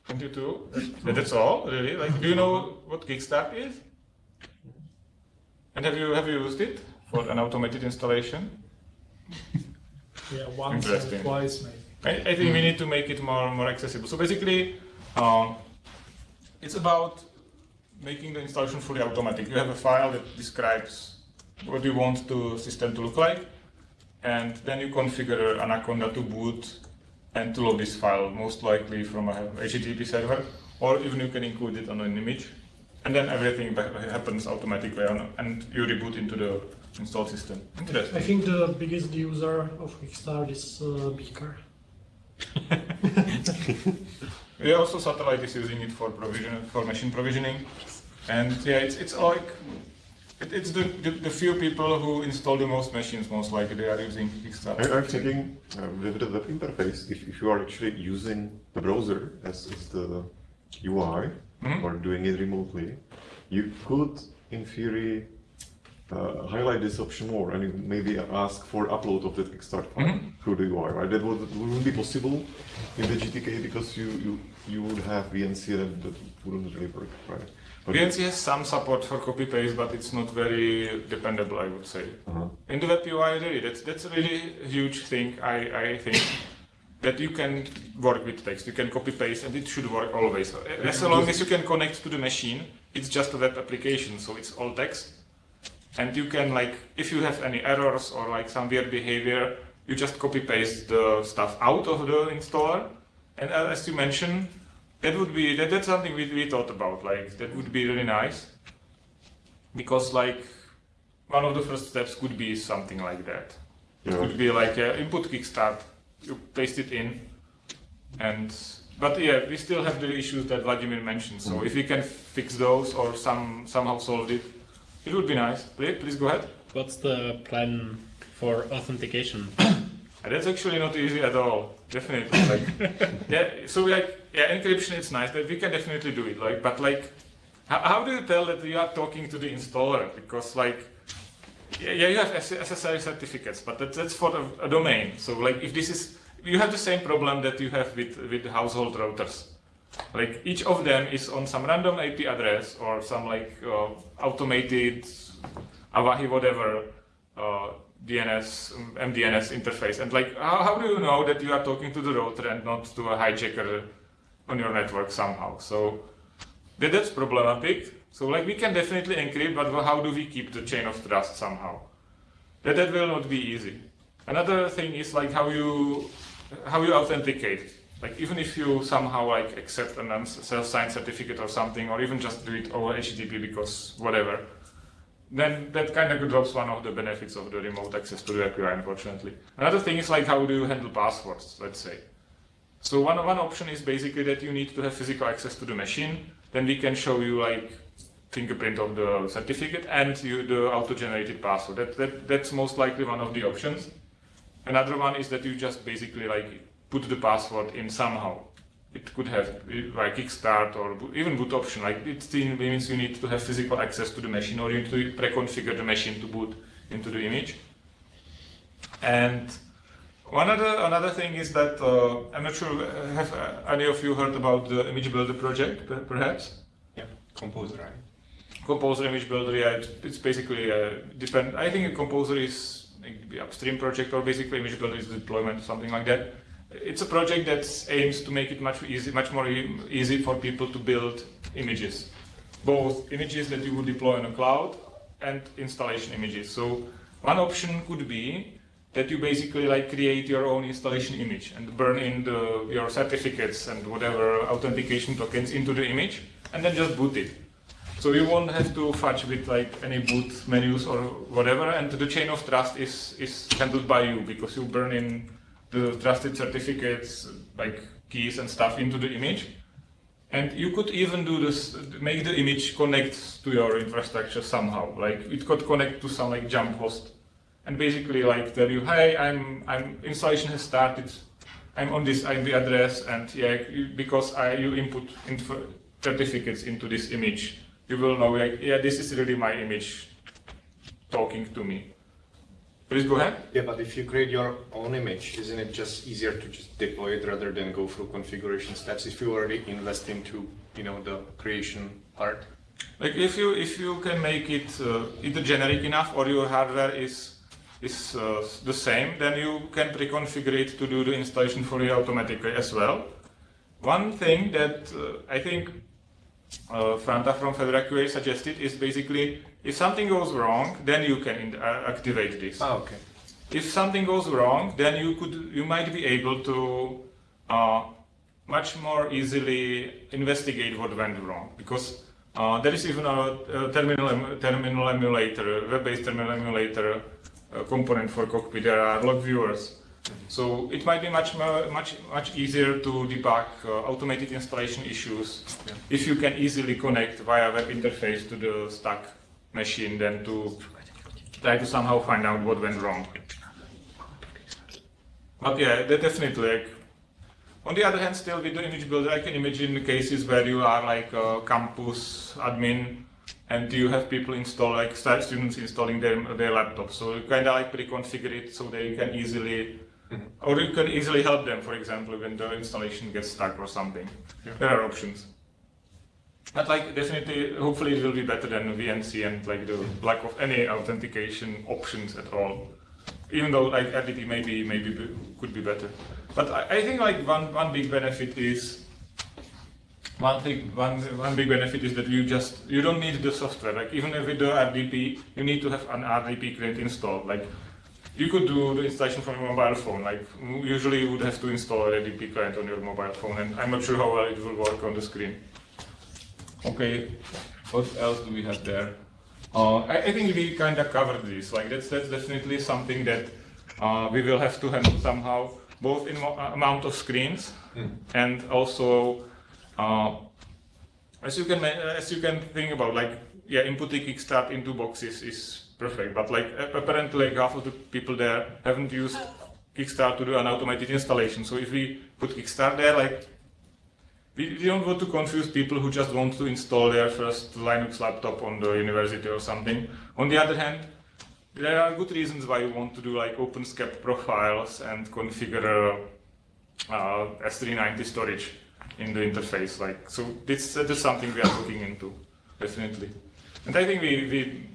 And you too? That's all, really? Like, do you know what Kickstart is? And have you have you used it for an automated installation? Yeah, once or twice maybe. I, I think we need to make it more more accessible. So basically, um, it's about making the installation fully automatic. You have a file that describes what you want the system to look like, and then you configure Anaconda to boot and to load this file, most likely from a HTTP server, or even you can include it on an image, and then everything happens automatically, on, and you reboot into the installed system. Interesting. I think the biggest user of Kickstart is uh, Beaker. Yeah, also satellite is using it for provision for machine provisioning, and yeah, it's it's like it, it's the, the the few people who install the most machines most likely they are using Kickstart. I, I'm thinking uh, with the web interface, if, if you are actually using the browser as, as the UI Mhm. or doing it remotely, you could, in theory, uh, highlight this option more and maybe ask for upload of the Kickstart file Mhm. through the UI, right? That would, wouldn't be possible in the GTK because you, you, you would have VNC and that wouldn't really work, right? VNC has some support for copy paste, but it's not very dependable, I would say. Uh-huh. In the web UI, really, that's that's a really huge thing. I I think that you can work with text, you can copy paste, and it should work always. As long as you can connect to the machine, it's just a web application, so it's all text. And you can like, if you have any errors or like some weird behavior, you just copy paste the stuff out of the installer, And uh, as you mentioned, that would be that, that's something we, we thought about. Like that would be really nice because like one of the first steps could be something like that. It could be like an input kickstart. You paste it in, and but yeah, we still have the issues that Vladimir mentioned. So if we can fix those or some somehow solve it, it would be nice. Please, please go ahead. What's the plan for authentication? That's actually not easy at all. Definitely. Like, yeah. So like, yeah, encryption is nice. but we can definitely do it. Like, but like, how, how do you tell that you are talking to the installer? Because like, yeah, yeah you have SSL certificates, but that, that's for a, a domain. So like, if this is, you have the same problem that you have with with household routers. Like each of them is on some random IP address or some like uh, automated Avahi whatever uh, DNS MDNS interface. And like, how, how do you know that you are talking to the router and not to a hijacker on your network somehow? So that, that's problematic. So like, we can definitely encrypt, but how do we keep the chain of trust somehow? That that will not be easy. Another thing is like how you how you authenticate. Like even if you somehow like accept a self-signed certificate or something, or even just do it over HTTP because whatever, then that kind of drops one of the benefits of the remote access to the API, unfortunately. Another thing is like how do you handle passwords, let's say. So one, one option is basically that you need to have physical access to the machine. Then we can show you like fingerprint of the certificate and you, the auto-generated password. That, that, that's most likely one of the options. Another one is that you just basically like put the password in somehow. It could have like kickstart or even boot option. Like it means you need to have physical access to the machine or you need to pre-configure the machine to boot into the image. And one other another thing is that uh, I'm not sure uh, have uh, any of you heard about the image builder project, perhaps? Yeah, Composer, right? Composer image builder, yeah, it's, it's basically uh, depend. I think a composer is maybe upstream project or basically image builder is deployment, something like that. It's a project that aims to make it much easy, much more e- easy for people to build images, both images that you would deploy on a cloud and installation images. So one option could be that you basically like create your own installation image and burn in the, your certificates and whatever authentication tokens into the image and then just boot it. So you won't have to fudge with like any boot menus or whatever, and the chain of trust is is handled by you because you burn in the trusted certificates like keys and stuff into the image. And you could even do this, make the image connect to your infrastructure somehow. Like it could connect to some like jump host, and basically like tell you, hey, I'm I'm installation has started. I'm on this IP address, and yeah, because I you input info, certificates into this image, you will know like yeah, this is really my image talking to me. Please go ahead. Yeah, but if you create your own image, isn't it just easier to just deploy it rather than go through configuration steps if you already invest into, you know, the creation part? Like if you if you can make it uh, either generic enough or your hardware is is uh, the same, then you can pre-configure it to do the installation for you automatically as well. One thing that uh, I think uh, Franta from Fedora QA suggested is basically if something goes wrong, then you can in- uh, activate this. Ah, okay. If something goes wrong, then you could you might be able to uh, much more easily investigate what went wrong because uh, there is even a, a terminal em- terminal emulator, web-based terminal emulator component for Cockpit. There are log viewers, so it might be much much much easier to debug uh, automated installation issues if you can easily connect via web interface to the stuck machine than to try to somehow find out what went wrong. But yeah, definitely like. On the other hand, still with the image builder, I can imagine cases where you are like a campus admin and do you have people install like students installing their their laptops. So you kind of like pre-configure it so they can easily, mm-hmm. or you can easily help them. For example, when the installation gets stuck or something. There are options. But like definitely, hopefully it will be better than VNC and like the lack of any authentication options at all. Even though like RDP maybe maybe be- could be better. But I, I think like one one big benefit is one thing one one big benefit is that you just you don't need the software. Like even with do RDP, you need to have an RDP client installed. Like you could do the installation from your mobile phone. Like usually you would have to install a DP client on your mobile phone, and I'm not sure how well it will work on the screen. Okay, what else do we have there? Uh, I, I, think we kind of covered this. Like that's that's definitely something that uh, we will have to handle somehow, both in uh, amount of screens mm. and also uh, as you can as you can think about like yeah inputting Kickstart into boxes is perfect, but like apparently like half of the people there haven't used Kickstart to do an automated installation. So if we put Kickstart there, like we, we don't want to confuse people who just want to install their first Linux laptop on the university or something. On the other hand, there are good reasons why you want to do like OpenSCAP profiles and configure uh, S390 storage in the interface. Like so, this that is something we are looking into definitely. And I think we, we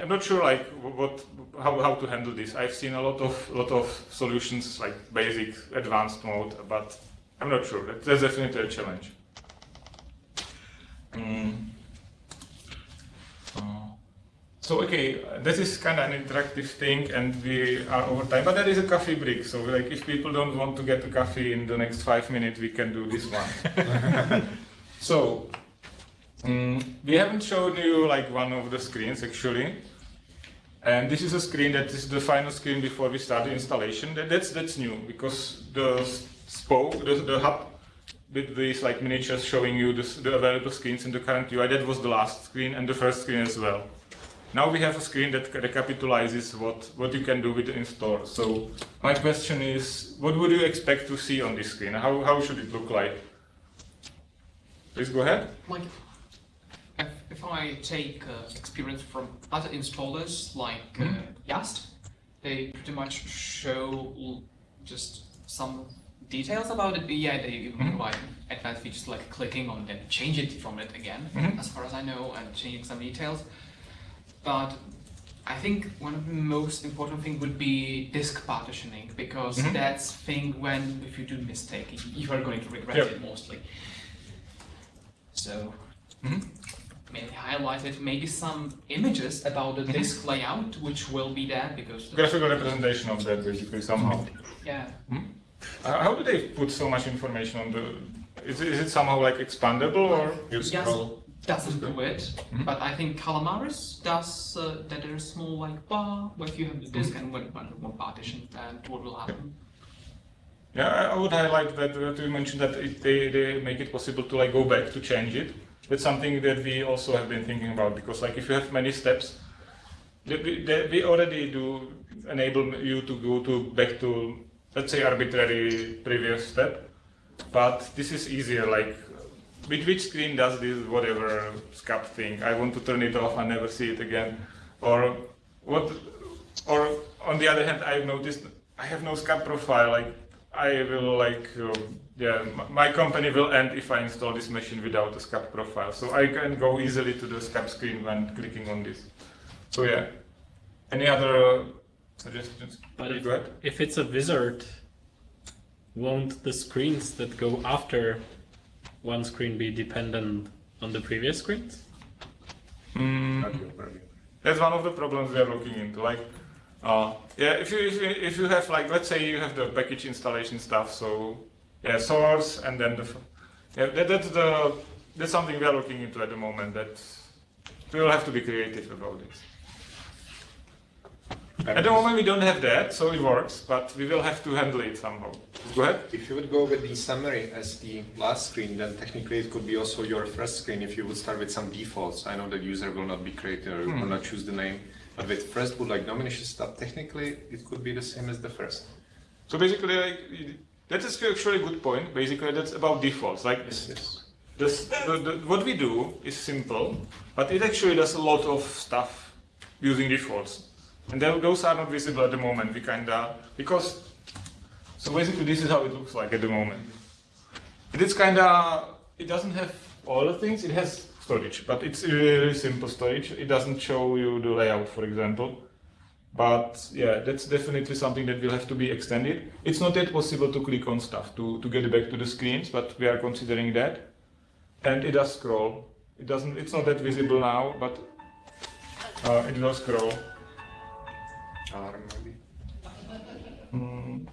I'm not sure like what how, how to handle this. I've seen a lot of lot of solutions like basic, advanced mode, but I'm not sure. That's definitely a challenge. Mm. So okay, this is kind of an interactive thing, and we are over time. But there is a coffee break, so like if people don't want to get a coffee in the next five minutes, we can do this one. so um, we haven't shown you like one of the screens actually. And this is a screen that is the final screen before we start the installation. That, that's that's new because the spoke, the, the hub with these like miniatures showing you this, the available screens in the current UI. That was the last screen and the first screen as well. Now we have a screen that recapitalizes what, what you can do with the installer. So my question is, what would you expect to see on this screen? How, how should it look like? Please go ahead. Like, if, I take uh, experience from other installers like uh, mm Yast, they pretty much show just some details about it, but yeah, they even mm-hmm. provide advanced features like clicking on then change it from it again, mm-hmm. as far as I know, and changing some details. But I think one of the most important thing would be disk partitioning because mm-hmm. that's thing when if you do mistake, you are going to regret yep. it mostly. So mm-hmm. maybe highlight it, maybe some images about the mm-hmm. disk layout, which will be there because graphical representation of that basically somehow. Yeah. Mm-hmm. Uh, how do they put so much information on the? Is, is it somehow like expandable or? Yes, doesn't do it, mm -hmm. but I think Calamares does uh, that. There's a small like bar where if you have the disk mm -hmm. and one, one partition, and what will happen. Yeah, I would highlight that, that you mentioned that it, they, they make it possible to like go back to change it. That's something that we also have been thinking about because like if you have many steps, we already do enable you to go to back to let's say arbitrary previous step, but this is easier. Like, which screen does this whatever SCAP thing? I want to turn it off and never see it again, or what? Or on the other hand, I've noticed I have no SCAP profile. Like, I will like. Uh, yeah, my company will end if I install this machine without a SCAP profile. So I can go easily to the SCAP screen when clicking on this. So yeah. Any other suggestions? But if, if it's a wizard, won't the screens that go after one screen be dependent on the previous screens? Mm. That's one of the problems we are looking into. Like, uh, yeah, if you, if you if you have like, let's say you have the package installation stuff, so yeah, source and then the yeah, that, that's the that's something we are looking into at the moment. That we will have to be creative about this. At the moment we don't have that, so it works, but we will have to handle it somehow. Go ahead. If you would go with the summary as the last screen, then technically it could be also your first screen if you would start with some defaults. I know that user will not be created or hmm. will not choose the name, but with first would like nomination stuff, technically it could be the same as the first. So basically, like, that is actually a good point. Basically, that's about defaults. Like yes, yes. This, the, the, what we do is simple, but it actually does a lot of stuff using defaults. And those are not visible at the moment. We kind of, because, so basically this is how it looks like at the moment. It is kind of, it doesn't have all the things, it has storage, but it's really simple storage. It doesn't show you the layout, for example. But yeah, that's definitely something that will have to be extended. It's not yet possible to click on stuff to, to get back to the screens, but we are considering that. And it does scroll. It doesn't, it's not that visible now, but uh, it will scroll charm maybe. Mm.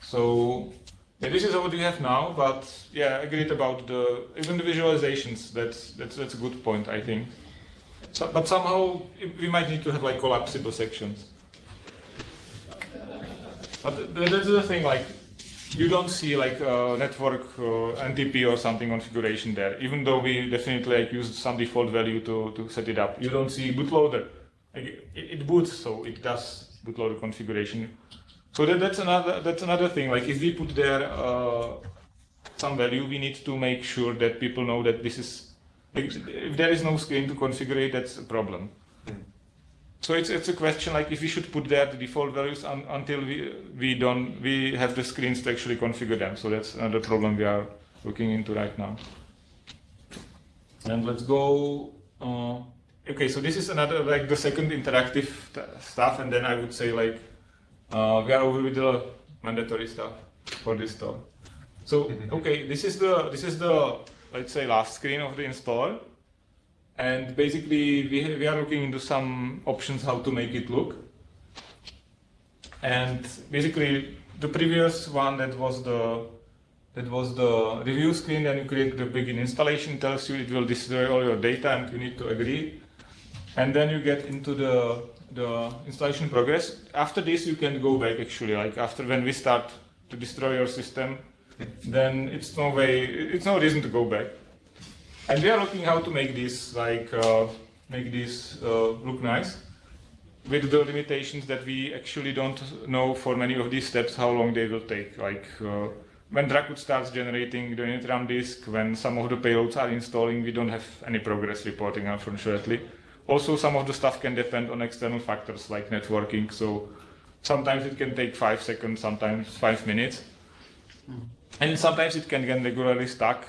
So yeah, this is what we have now, but yeah, agreed about the even the visualizations. That's that's that's a good point, I think. So, but somehow we might need to have like collapsible sections. But that's the thing, like you don't see like network uh, NTP or something configuration there, even though we definitely like used some default value to, to set it up. You don't see bootloader. It, it boots, so it does bootloader configuration. So that, that's another that's another thing. Like if we put there uh, some value, we need to make sure that people know that this is. Like, if there is no screen to configure it, that's a problem. So it's it's a question like if we should put there the default values un, until we we don't we have the screens to actually configure them. So that's another problem we are looking into right now. And let's go. Uh, okay, so this is another like the second interactive stuff, and then I would say like uh, we are over with the mandatory stuff for this talk. So okay, this is the this is the let's say last screen of the installer. And basically, we, we are looking into some options how to make it look. And basically, the previous one that was the that was the review screen. Then you create the begin installation. Tells you it will destroy all your data, and you need to agree. And then you get into the the installation progress. After this, you can go back. Actually, like after when we start to destroy your system, then it's no way. It's no reason to go back. And we are looking how to make this like uh, make this uh, look nice with the limitations that we actually don't know for many of these steps how long they will take. Like uh, when Dracut starts generating the init RAM disk, when some of the payloads are installing, we don't have any progress reporting, unfortunately. Also, some of the stuff can depend on external factors like networking. So sometimes it can take five seconds, sometimes five minutes, and sometimes it can get regularly stuck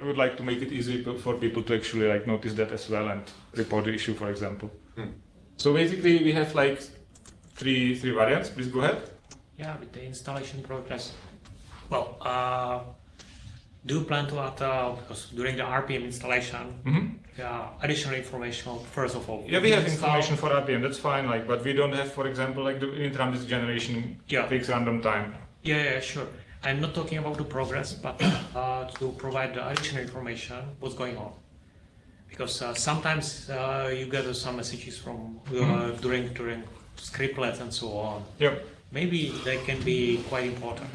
I would like to make it easy for people to actually like notice that as well and report the issue, for example. So basically, we have like three three variants. Please go ahead. Yeah, with the installation progress. Well, uh, do you plan to add, uh, because during the RPM installation, Mhm. yeah, additional information, first of all. Yeah, we have information for RPM. That's fine. Like, but we don't have, for example, like the init RAM disk generation Yeah. takes random time. Yeah, yeah, sure. I'm not talking about the progress, but uh, to provide the additional information, what's going on. Because uh, sometimes uh, you get some messages from uh, Mhm. during during scriptlets and so on. Yep. Maybe they can be quite important.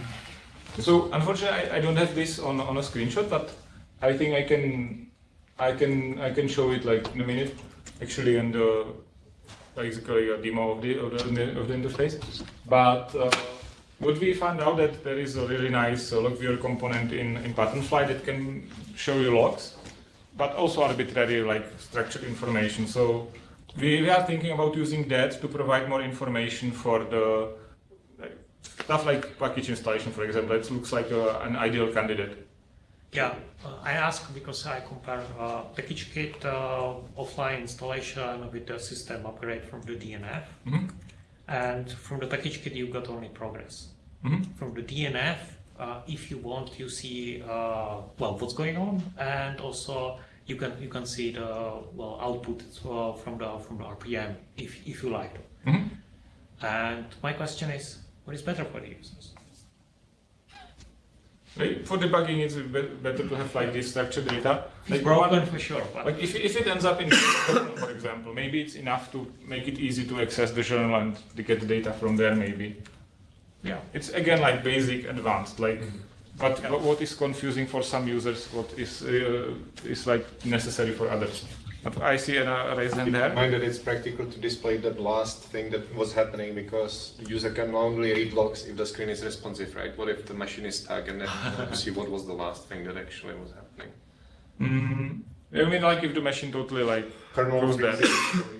So unfortunately, I, I don't have this on, on a screenshot, but I think I can I can I can show it like in a minute. Actually, the basically a demo of the of the, of the interface. But uh, what we found out that there is a really nice uh, log viewer component in in Patternfly that can show you logs, but also arbitrary like structured information. So we, we are thinking about using that to provide more information for the stuff like package installation, for example. It looks like a, an ideal candidate. Yeah, uh, I ask because I compare uh, PackageKit uh, offline installation with the system upgrade from the DNF. Mhm. And from the PackageKit, you got only progress. Mhm. From the DNF, uh, if you want, you see uh, well what's going on, and also you can you can see the well output uh, from the from the RPM if if you like. Mhm. And my question is, what is better for the users? For debugging, it's better to have like this structured data. Like broken one- for sure, but- Like if, if it ends up in journal, for example, maybe it's enough to make it easy to access the journal and to get the data from there. Maybe. Yeah. It's again like basic, advanced. Like, but but what is confusing for some users, what is uh, is like necessary for others. But I see a raised hand there. mind that it's practical to display that last thing that was happening because the user can only read logs if the screen is responsive, right? What if the machine is stuck and then to see what was the last thing that actually was happening? Mm, I mean, like if the machine totally like Kernel goes freezes,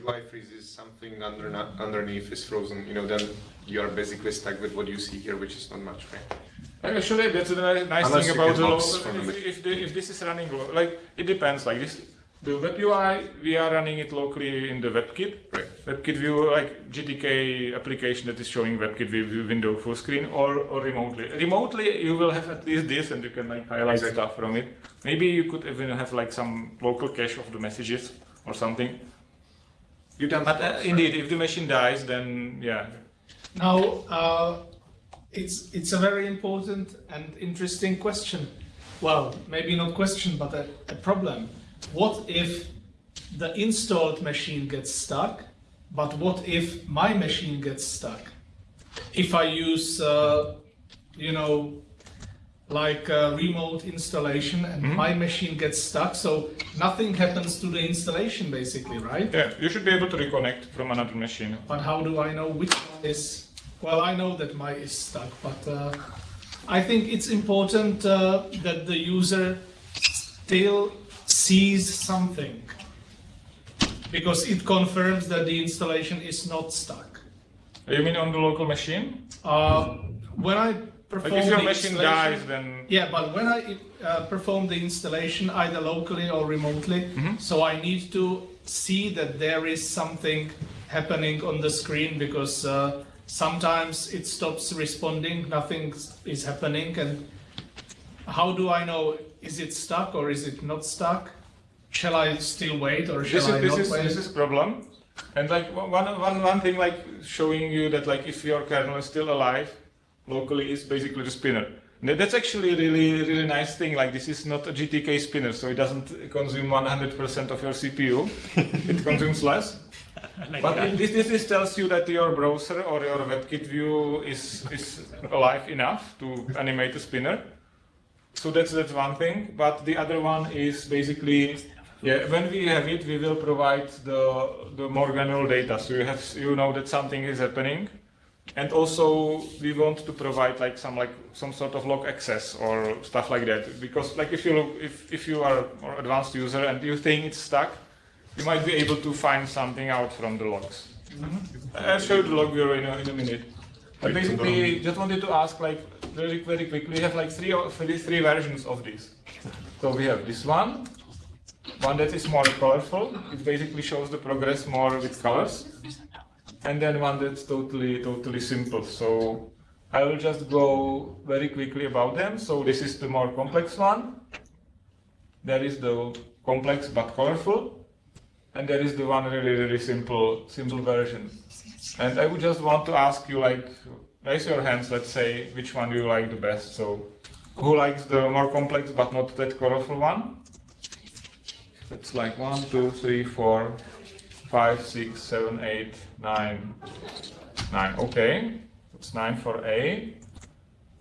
UI freezes, something under, underneath is frozen, you know, then you are basically stuck with what you see here, which is not much, right? Actually, that's the ni- nice Unless thing about the logs local. from the If, if, the, if this is running, like it depends. Like this, the web UI, we are running it locally in the WebKit. Right. WebKit view, like GTK application that is showing WebKit view, view window full screen, or, or remotely. Remotely, you will have at least this, and you can like highlight Exactly. stuff from it. Maybe you could even have like some local cache of the messages or something. You done But uh, indeed, if the machine dies, then yeah. Now, uh, it's it's a very important and interesting question. Well, maybe not question, but a, a problem. What if the installed machine gets stuck? But what if my machine gets stuck? If I use, uh, you know, like remote installation and my machine gets stuck, so nothing happens to the installation basically, right? Yeah, you should be able to reconnect from another machine. But how do I know which one is? Well, I know that my is stuck, but uh, I think it's important uh, that the user still sees something because it confirms that the installation is not stuck. You mean on the local machine? Uh, when I Like perform if your the machine installation- dies, then yeah, but when I uh, perform the installation either locally or remotely, Mm-hmm. so I need to see that there is something happening on the screen because uh, sometimes it stops responding, nothing is happening, and how do I know is it stuck or is it not stuck? Shall I still wait or shall this I is this not is wait? this is problem. And like one one one thing like showing you that like if your kernel is still alive locally is basically the spinner. And That's actually a really really nice thing. Like this is not a GTK spinner, so it doesn't consume 100% of your CPU. it consumes less. But it, this, this this tells you that your browser or your WebKit view is is alive enough to animate a spinner. So that's that's one thing. But the other one is basically, yeah, when we have it, we will provide the the more granular data. So you have you know that something is happening, and also we want to provide like some like some sort of log access or stuff like that. Because like if you look, if if you are more advanced user and you think it's stuck, you might be able to find something out from the logs. Mm-hmm. I'll show you the log viewer in a, in a minute. But basically, just wanted to ask, like, very, very quickly, we have like three, or- three, three versions of this. So we have this one, one that is more colorful. It basically shows the progress more with colors. And then one that's totally, totally simple. So I will just go very quickly about them. So this is the more complex one. There is the complex but colorful. And there is the one really, really simple, simple version. And I would just want to ask you, like, raise your hands, let's say, which one do you like the best? So, who likes the more complex but not that colorful one? It's like one, two, three, four, five, six, seven, eight, nine, nine. Okay, it's nine for A.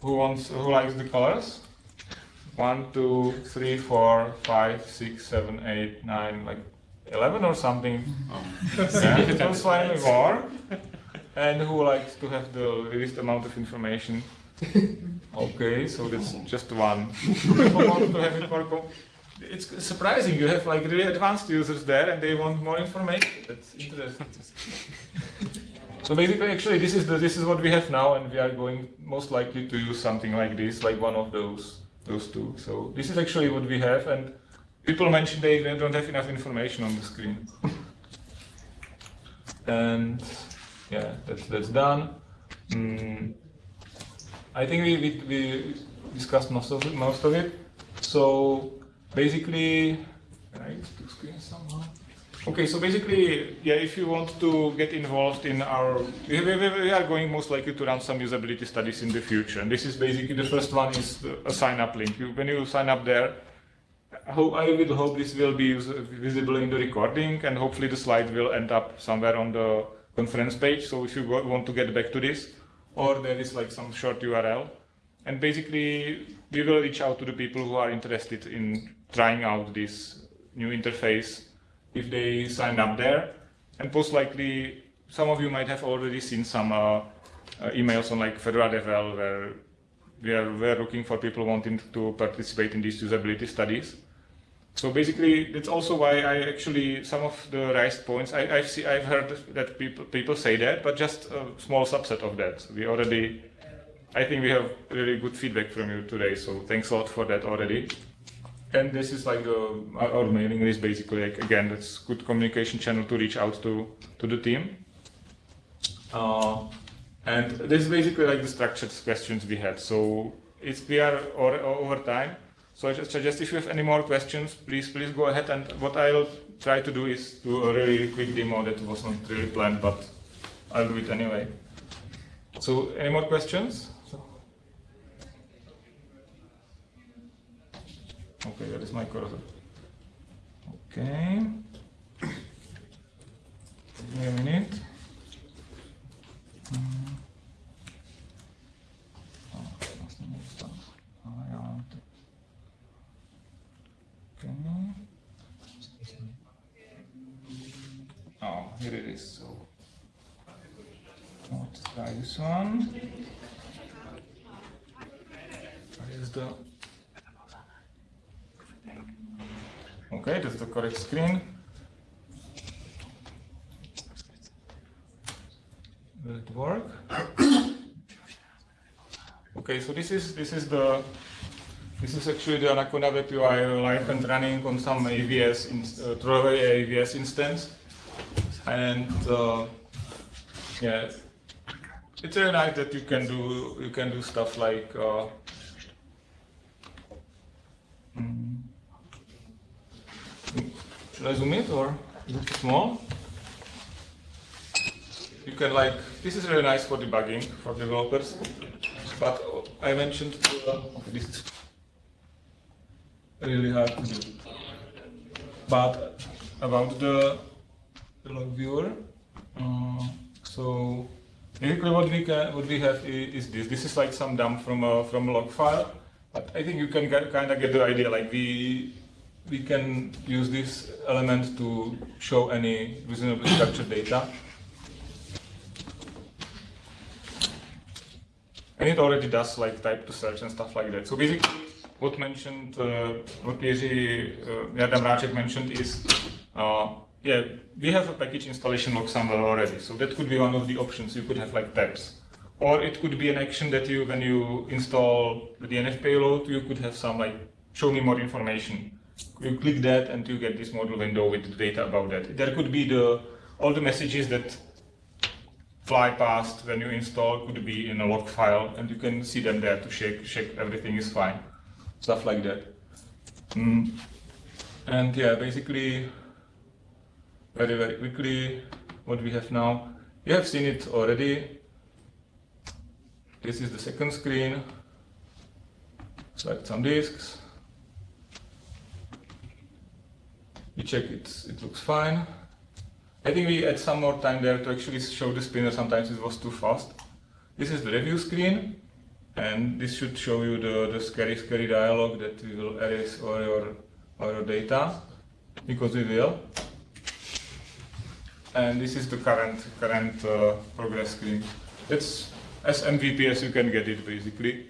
Who wants? Who likes the colors? One, two, three, four, five, six, seven, eight, nine, like eleven or something. Mm-hmm. Oh. Yeah, it was slightly more. And who likes to have the least amount of information? Okay, so that's oh. just one. To have it more. It's surprising. You have like really advanced users there, and they want more information. That's interesting. So basically, actually, this is the this is what we have now, and we are going most likely to use something like this, like one of those those two. So this is actually what we have, and people mention they don't have enough information on the screen. And yeah, that's that's done. Mm, I think we, we, we discussed most of it, most of it. So basically, two screens somehow? Okay, so basically, yeah, if you want to get involved in our, we, we, are going most likely to run some usability studies in the future. And this is basically the first one is a sign up link. You, when you sign up there, hope, I will hope this will be visible in the recording and hopefully the slide will end up somewhere on the conference page. So if you want to get back to this, or there is like some short URL. And basically, we will reach out to the people who are interested in trying out this new interface if they sign up there. And most likely, some of you might have already seen some uh, uh, emails on like Fedora Devel where we are, we are looking for people wanting to participate in these usability studies. So basically, that's also why I actually some of the raised points I, I've see, I've heard that people people say that, but just a small subset of that. We already, I think we have really good feedback from you today. So thanks a lot for that already. And this is like the our, our mailing list basically. Like again, that's good communication channel to reach out to to the team. Uh, and this is basically like the structured questions we had. So it's we are or, over time. So I suggest if you have any more questions, please please go ahead. And what I'll try to do is do a really quick demo that was not really planned, but I'll do it anyway. So any more questions? Okay, that is my cursor. Okay. Give me a minute. Mm. Oh, here it is. So let's try this one. Where is the Okay, that's the correct screen. Will it work? okay, so this is this is the this is actually the Anaconda Web UI live and running on some AVS in, uh, throwaway AVS instance, and uh, yeah, it's very nice that you can do you can do stuff like. Uh, mm, should I zoom it or small? You can like, this is really nice for debugging for developers, but I mentioned uh, this is really hard to do. But about the, log viewer, uh, so basically what we can, what we have is, is this. This is like some dump from a from a log file, but I think you can kind of get the idea. Like we we can use this element to show any reasonably structured data. And it already does like type to search and stuff like that. So basically, what mentioned, uh, what Jiří uh, Jarda Mráček mentioned is, uh, yeah, we have a package installation log somewhere already. So that could be one of the options. You could have like tabs. Or it could be an action that you, when you install the DNF payload, you could have some like, show me more information. You click that and you get this modal window with the data about that. There could be the all the messages that fly past when you install could be in a log file and you can see them there to check, check everything is fine. Stuff like that. Mm. And yeah, basically, very, very quickly, what we have now, you have seen it already. This is the second screen. Select some disks. We check it, it looks fine. I think we add some more time there to actually show the spinner, sometimes it was too fast. This is the review screen, and this should show you the, the scary, scary dialog that we will erase all your, all your data, because we will. And this is the current, current uh, progress screen. It's as MVP as you can get it, basically.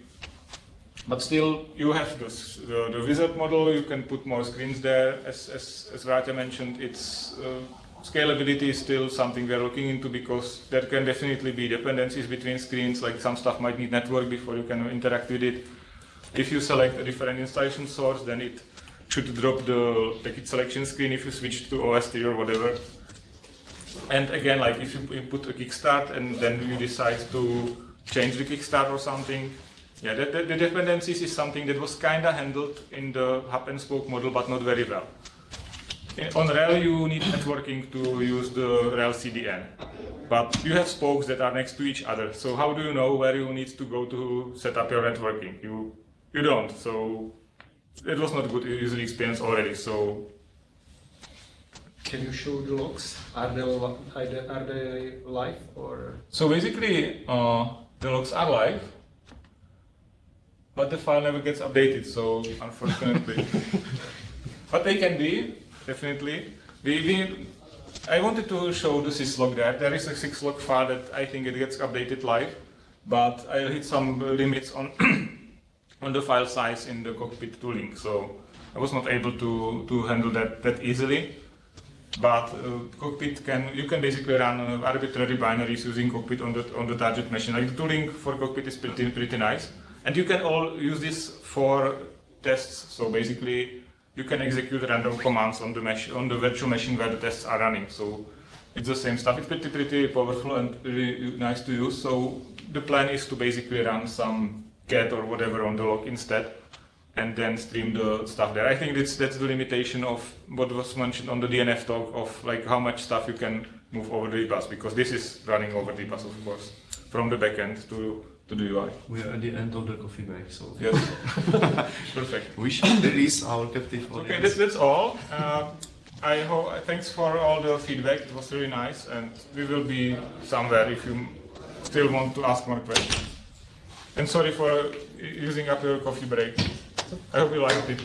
But still, you have this, the, the wizard model, you can put more screens there. As, as, as Rata mentioned, it's uh, scalability is still something we're looking into because there can definitely be dependencies between screens, like some stuff might need network before you can interact with it. If you select a different installation source, then it should drop the package selection screen if you switch to OST or whatever. And again, like if you input a kickstart and then you decide to change the kickstart or something, yeah, the, the, the dependencies is something that was kind of handled in the hub and spoke model, but not very well. On RHEL, you need networking to use the RHEL CDN, but you have spokes that are next to each other. So how do you know where you need to go to set up your networking? You you don't. So it was not good user experience already. So can you show the logs? Are they are they, are they live or? So basically, uh, the logs are live but the file never gets updated, so unfortunately. but they can be, definitely. We, we, I wanted to show the syslog there. There is a syslog file that I think it gets updated live, but I hit some limits on on the file size in the cockpit tooling, so I was not able to, to handle that, that easily. But uh, cockpit can you can basically run uh, arbitrary binaries using cockpit on the on the target machine. Like the tooling for cockpit is pretty pretty nice. And you can all use this for tests. So basically, you can execute random commands on the mesh on the virtual machine where the tests are running. So it's the same stuff. It's pretty pretty powerful and really nice to use. So the plan is to basically run some get or whatever on the log instead, and then stream the stuff there. I think that's that's the limitation of what was mentioned on the DNF talk of like how much stuff you can move over the bus because this is running over the bus of course from the backend to to the UI. We are at the end of the coffee break, so Yes. Perfect. we should release our captive audience. Okay, that's, that's all. Uh, I hope. Thanks for all the feedback. It was really nice, and we will be somewhere if you still want to ask more questions. And sorry for using up your coffee break. I hope you liked it.